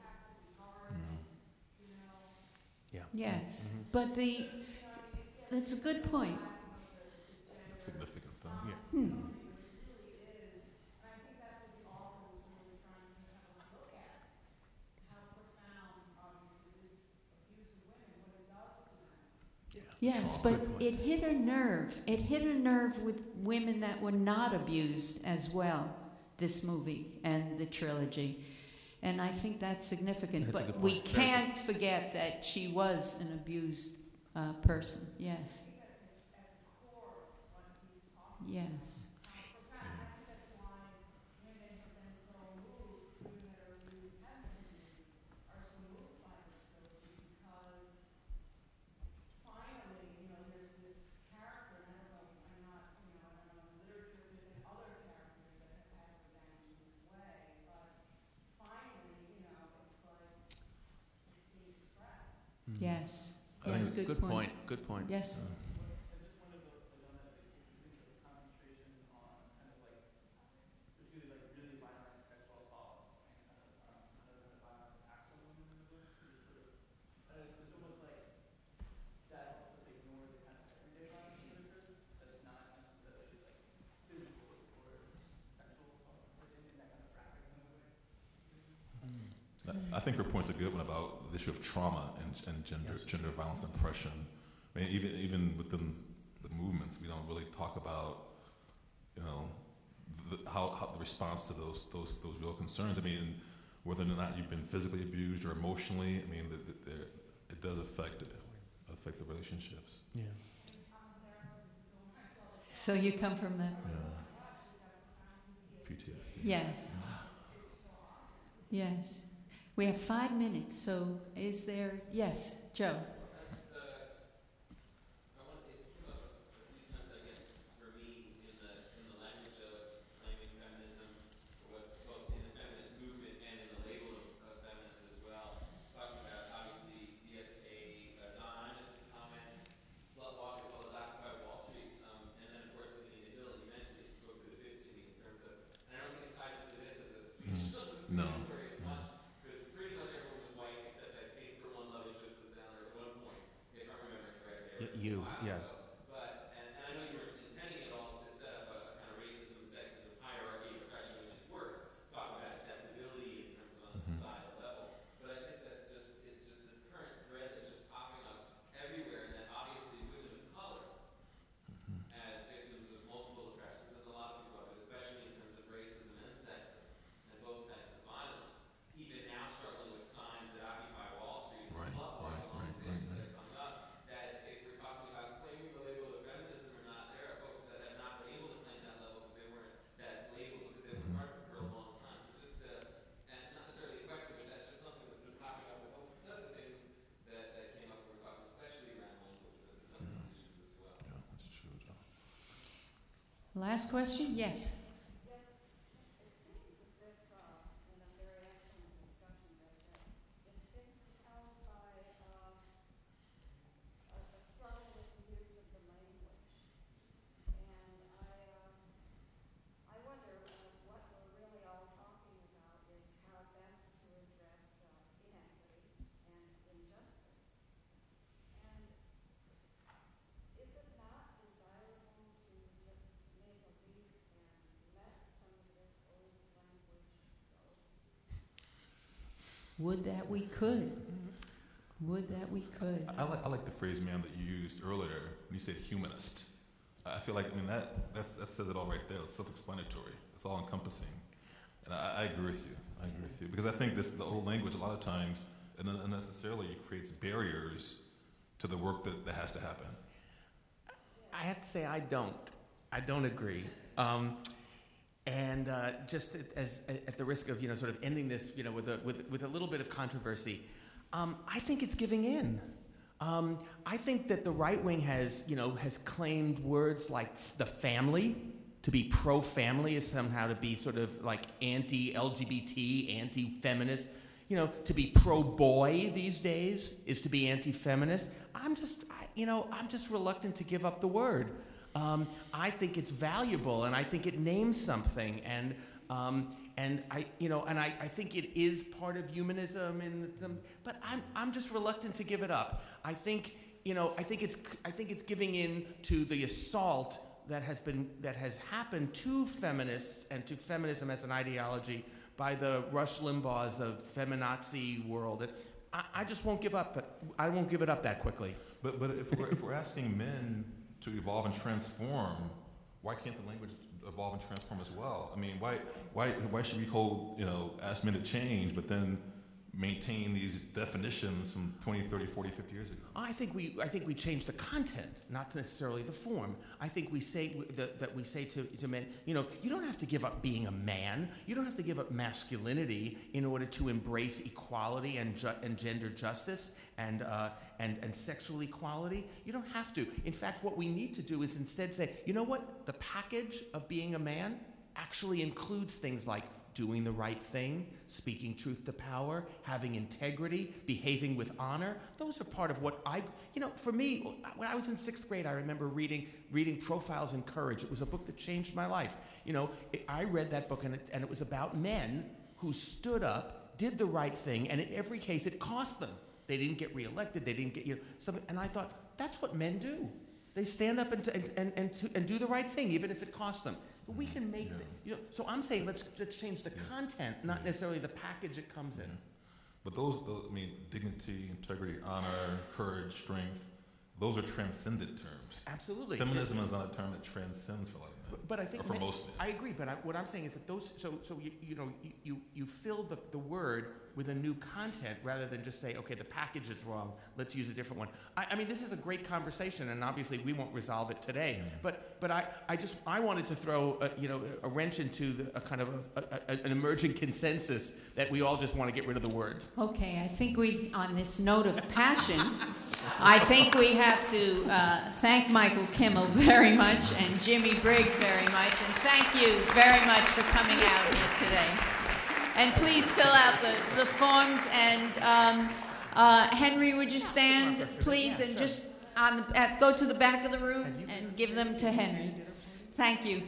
Yeah. Yes, Mhm. but the, that's a good point. That's significant, though. Yeah. Hmm. Yes, but it hit a nerve. It hit a nerve with women that were not abused as well this movie and the trilogy. And I think that's significant. That's a but good we point. Can't forget that she was an abused uh, person. Yes. Yes. Yes. I think Yes. it's Good, Good point, good point. Yes. Mm. I- I think her point's a good one about the issue of trauma and, and gender Yes. gender violence and oppression. I mean, even even within the movements, we don't really talk about, you know, the, how, how the response to those those those real concerns. I mean, whether or not you've been physically abused or emotionally, I mean, the, the, the, it does affect affect the relationships. Yeah. So you come from the Yeah. PTSD. Yes. Yes. We have five minutes, so is there, yes, Joe? No. Y- You, yeah. Right, right, right, right, right. Yeah, that's true, Joe. Last question? Yes. Would that we could. Would that we could. I like, I like the phrase, ma'am, that you used earlier. when You said humanist. I I feel like, I mean, that, that's, that says it all right there. It's self-explanatory. It's all encompassing. And I, I agree with you. I agree with you. Because I think this, the old language, a lot of times, and unnecessarily, creates barriers to the work that, that has to happen. I have to say I don't. I don't agree. Um, and uh, just at- as at the risk of you know sort of ending this you know with a with, with a little bit of controversy, um, I think it's giving in. Um, I think that the right wing has you know has claimed words like the family to be pro-family is somehow to be sort of like anti-LGBT, anti-feminist. You know, to be pro-boy these days is to be anti-feminist. I'm just, I, you know, I'm just reluctant to give up the word. Um, I think it's valuable, and I think it names something, and um, and I, you know, and I, I think it is part of humanism, and but I'm I'm just reluctant to give it up. I think, you know, I think it's I think it's giving in to the assault that has been that has happened to feminists and to feminism as an ideology by the Rush Limbaughs of feminazi world. I, I just won't give up, but I won't give it up that quickly. But, but if we're, if we're asking men to evolve and transform, why can't the language evolve and transform as well? I mean, why, why, why should we hold, you know, ask men to change, but then maintain these definitions from 20, 30, 40, 50 years ago? I think we, I think we change the content, not necessarily the form. I think we say that, that we say to, to men, you know, you don't have to give up being a man. You don't have to give up masculinity in order to embrace equality and, ju- and gender justice and, uh, and, and sexual equality. You don't have to. In fact, what we need to do is instead say, you know what? The package of being a man actually includes things like doing the right thing, speaking truth to power, having integrity, behaving with honor. Those are part of what I, you know, for me, when I was in sixth grade, I remember reading, reading Profiles in Courage. It was a book that changed my life. You know, it, I read that book and it, and it was about men who stood up, did the right thing, and in every case, it cost them. They didn't get reelected, they didn't get, you know, something. And I thought, that's what men do. They stand up and, and, and, and, do the right thing, even if it costs them. But we can make, the, you know, so I'm saying let's, let's change the Yeah. content, not necessarily the package it comes in. But those, I mean, dignity, integrity, honor, courage, strength, those are transcendent terms. Absolutely. Feminism is not a term that transcends for a lot of men, But, I think or for ma- most men. I agree, but I, what I'm saying is that those, so, so you, you know, you- you, you fill the, the word with a new content rather than just say, okay, the package is wrong, let's use a different one. I, I mean, this is a great conversation, and obviously we won't resolve it today, but, but I, I just, I wanted to throw, a, you know, a wrench into the, a kind of a, a, an emerging consensus that we all just want to get rid of the words. Okay, I think we, on this note of passion, I think we have to uh, thank Michael Kimmel very much and Jimmy Briggs very much, and thank you very much for coming out here today. And please fill out the, the forms, and um, uh, Henry, would you stand, please, and just on the, at, go to the back of the room and give them to Henry. Thank you.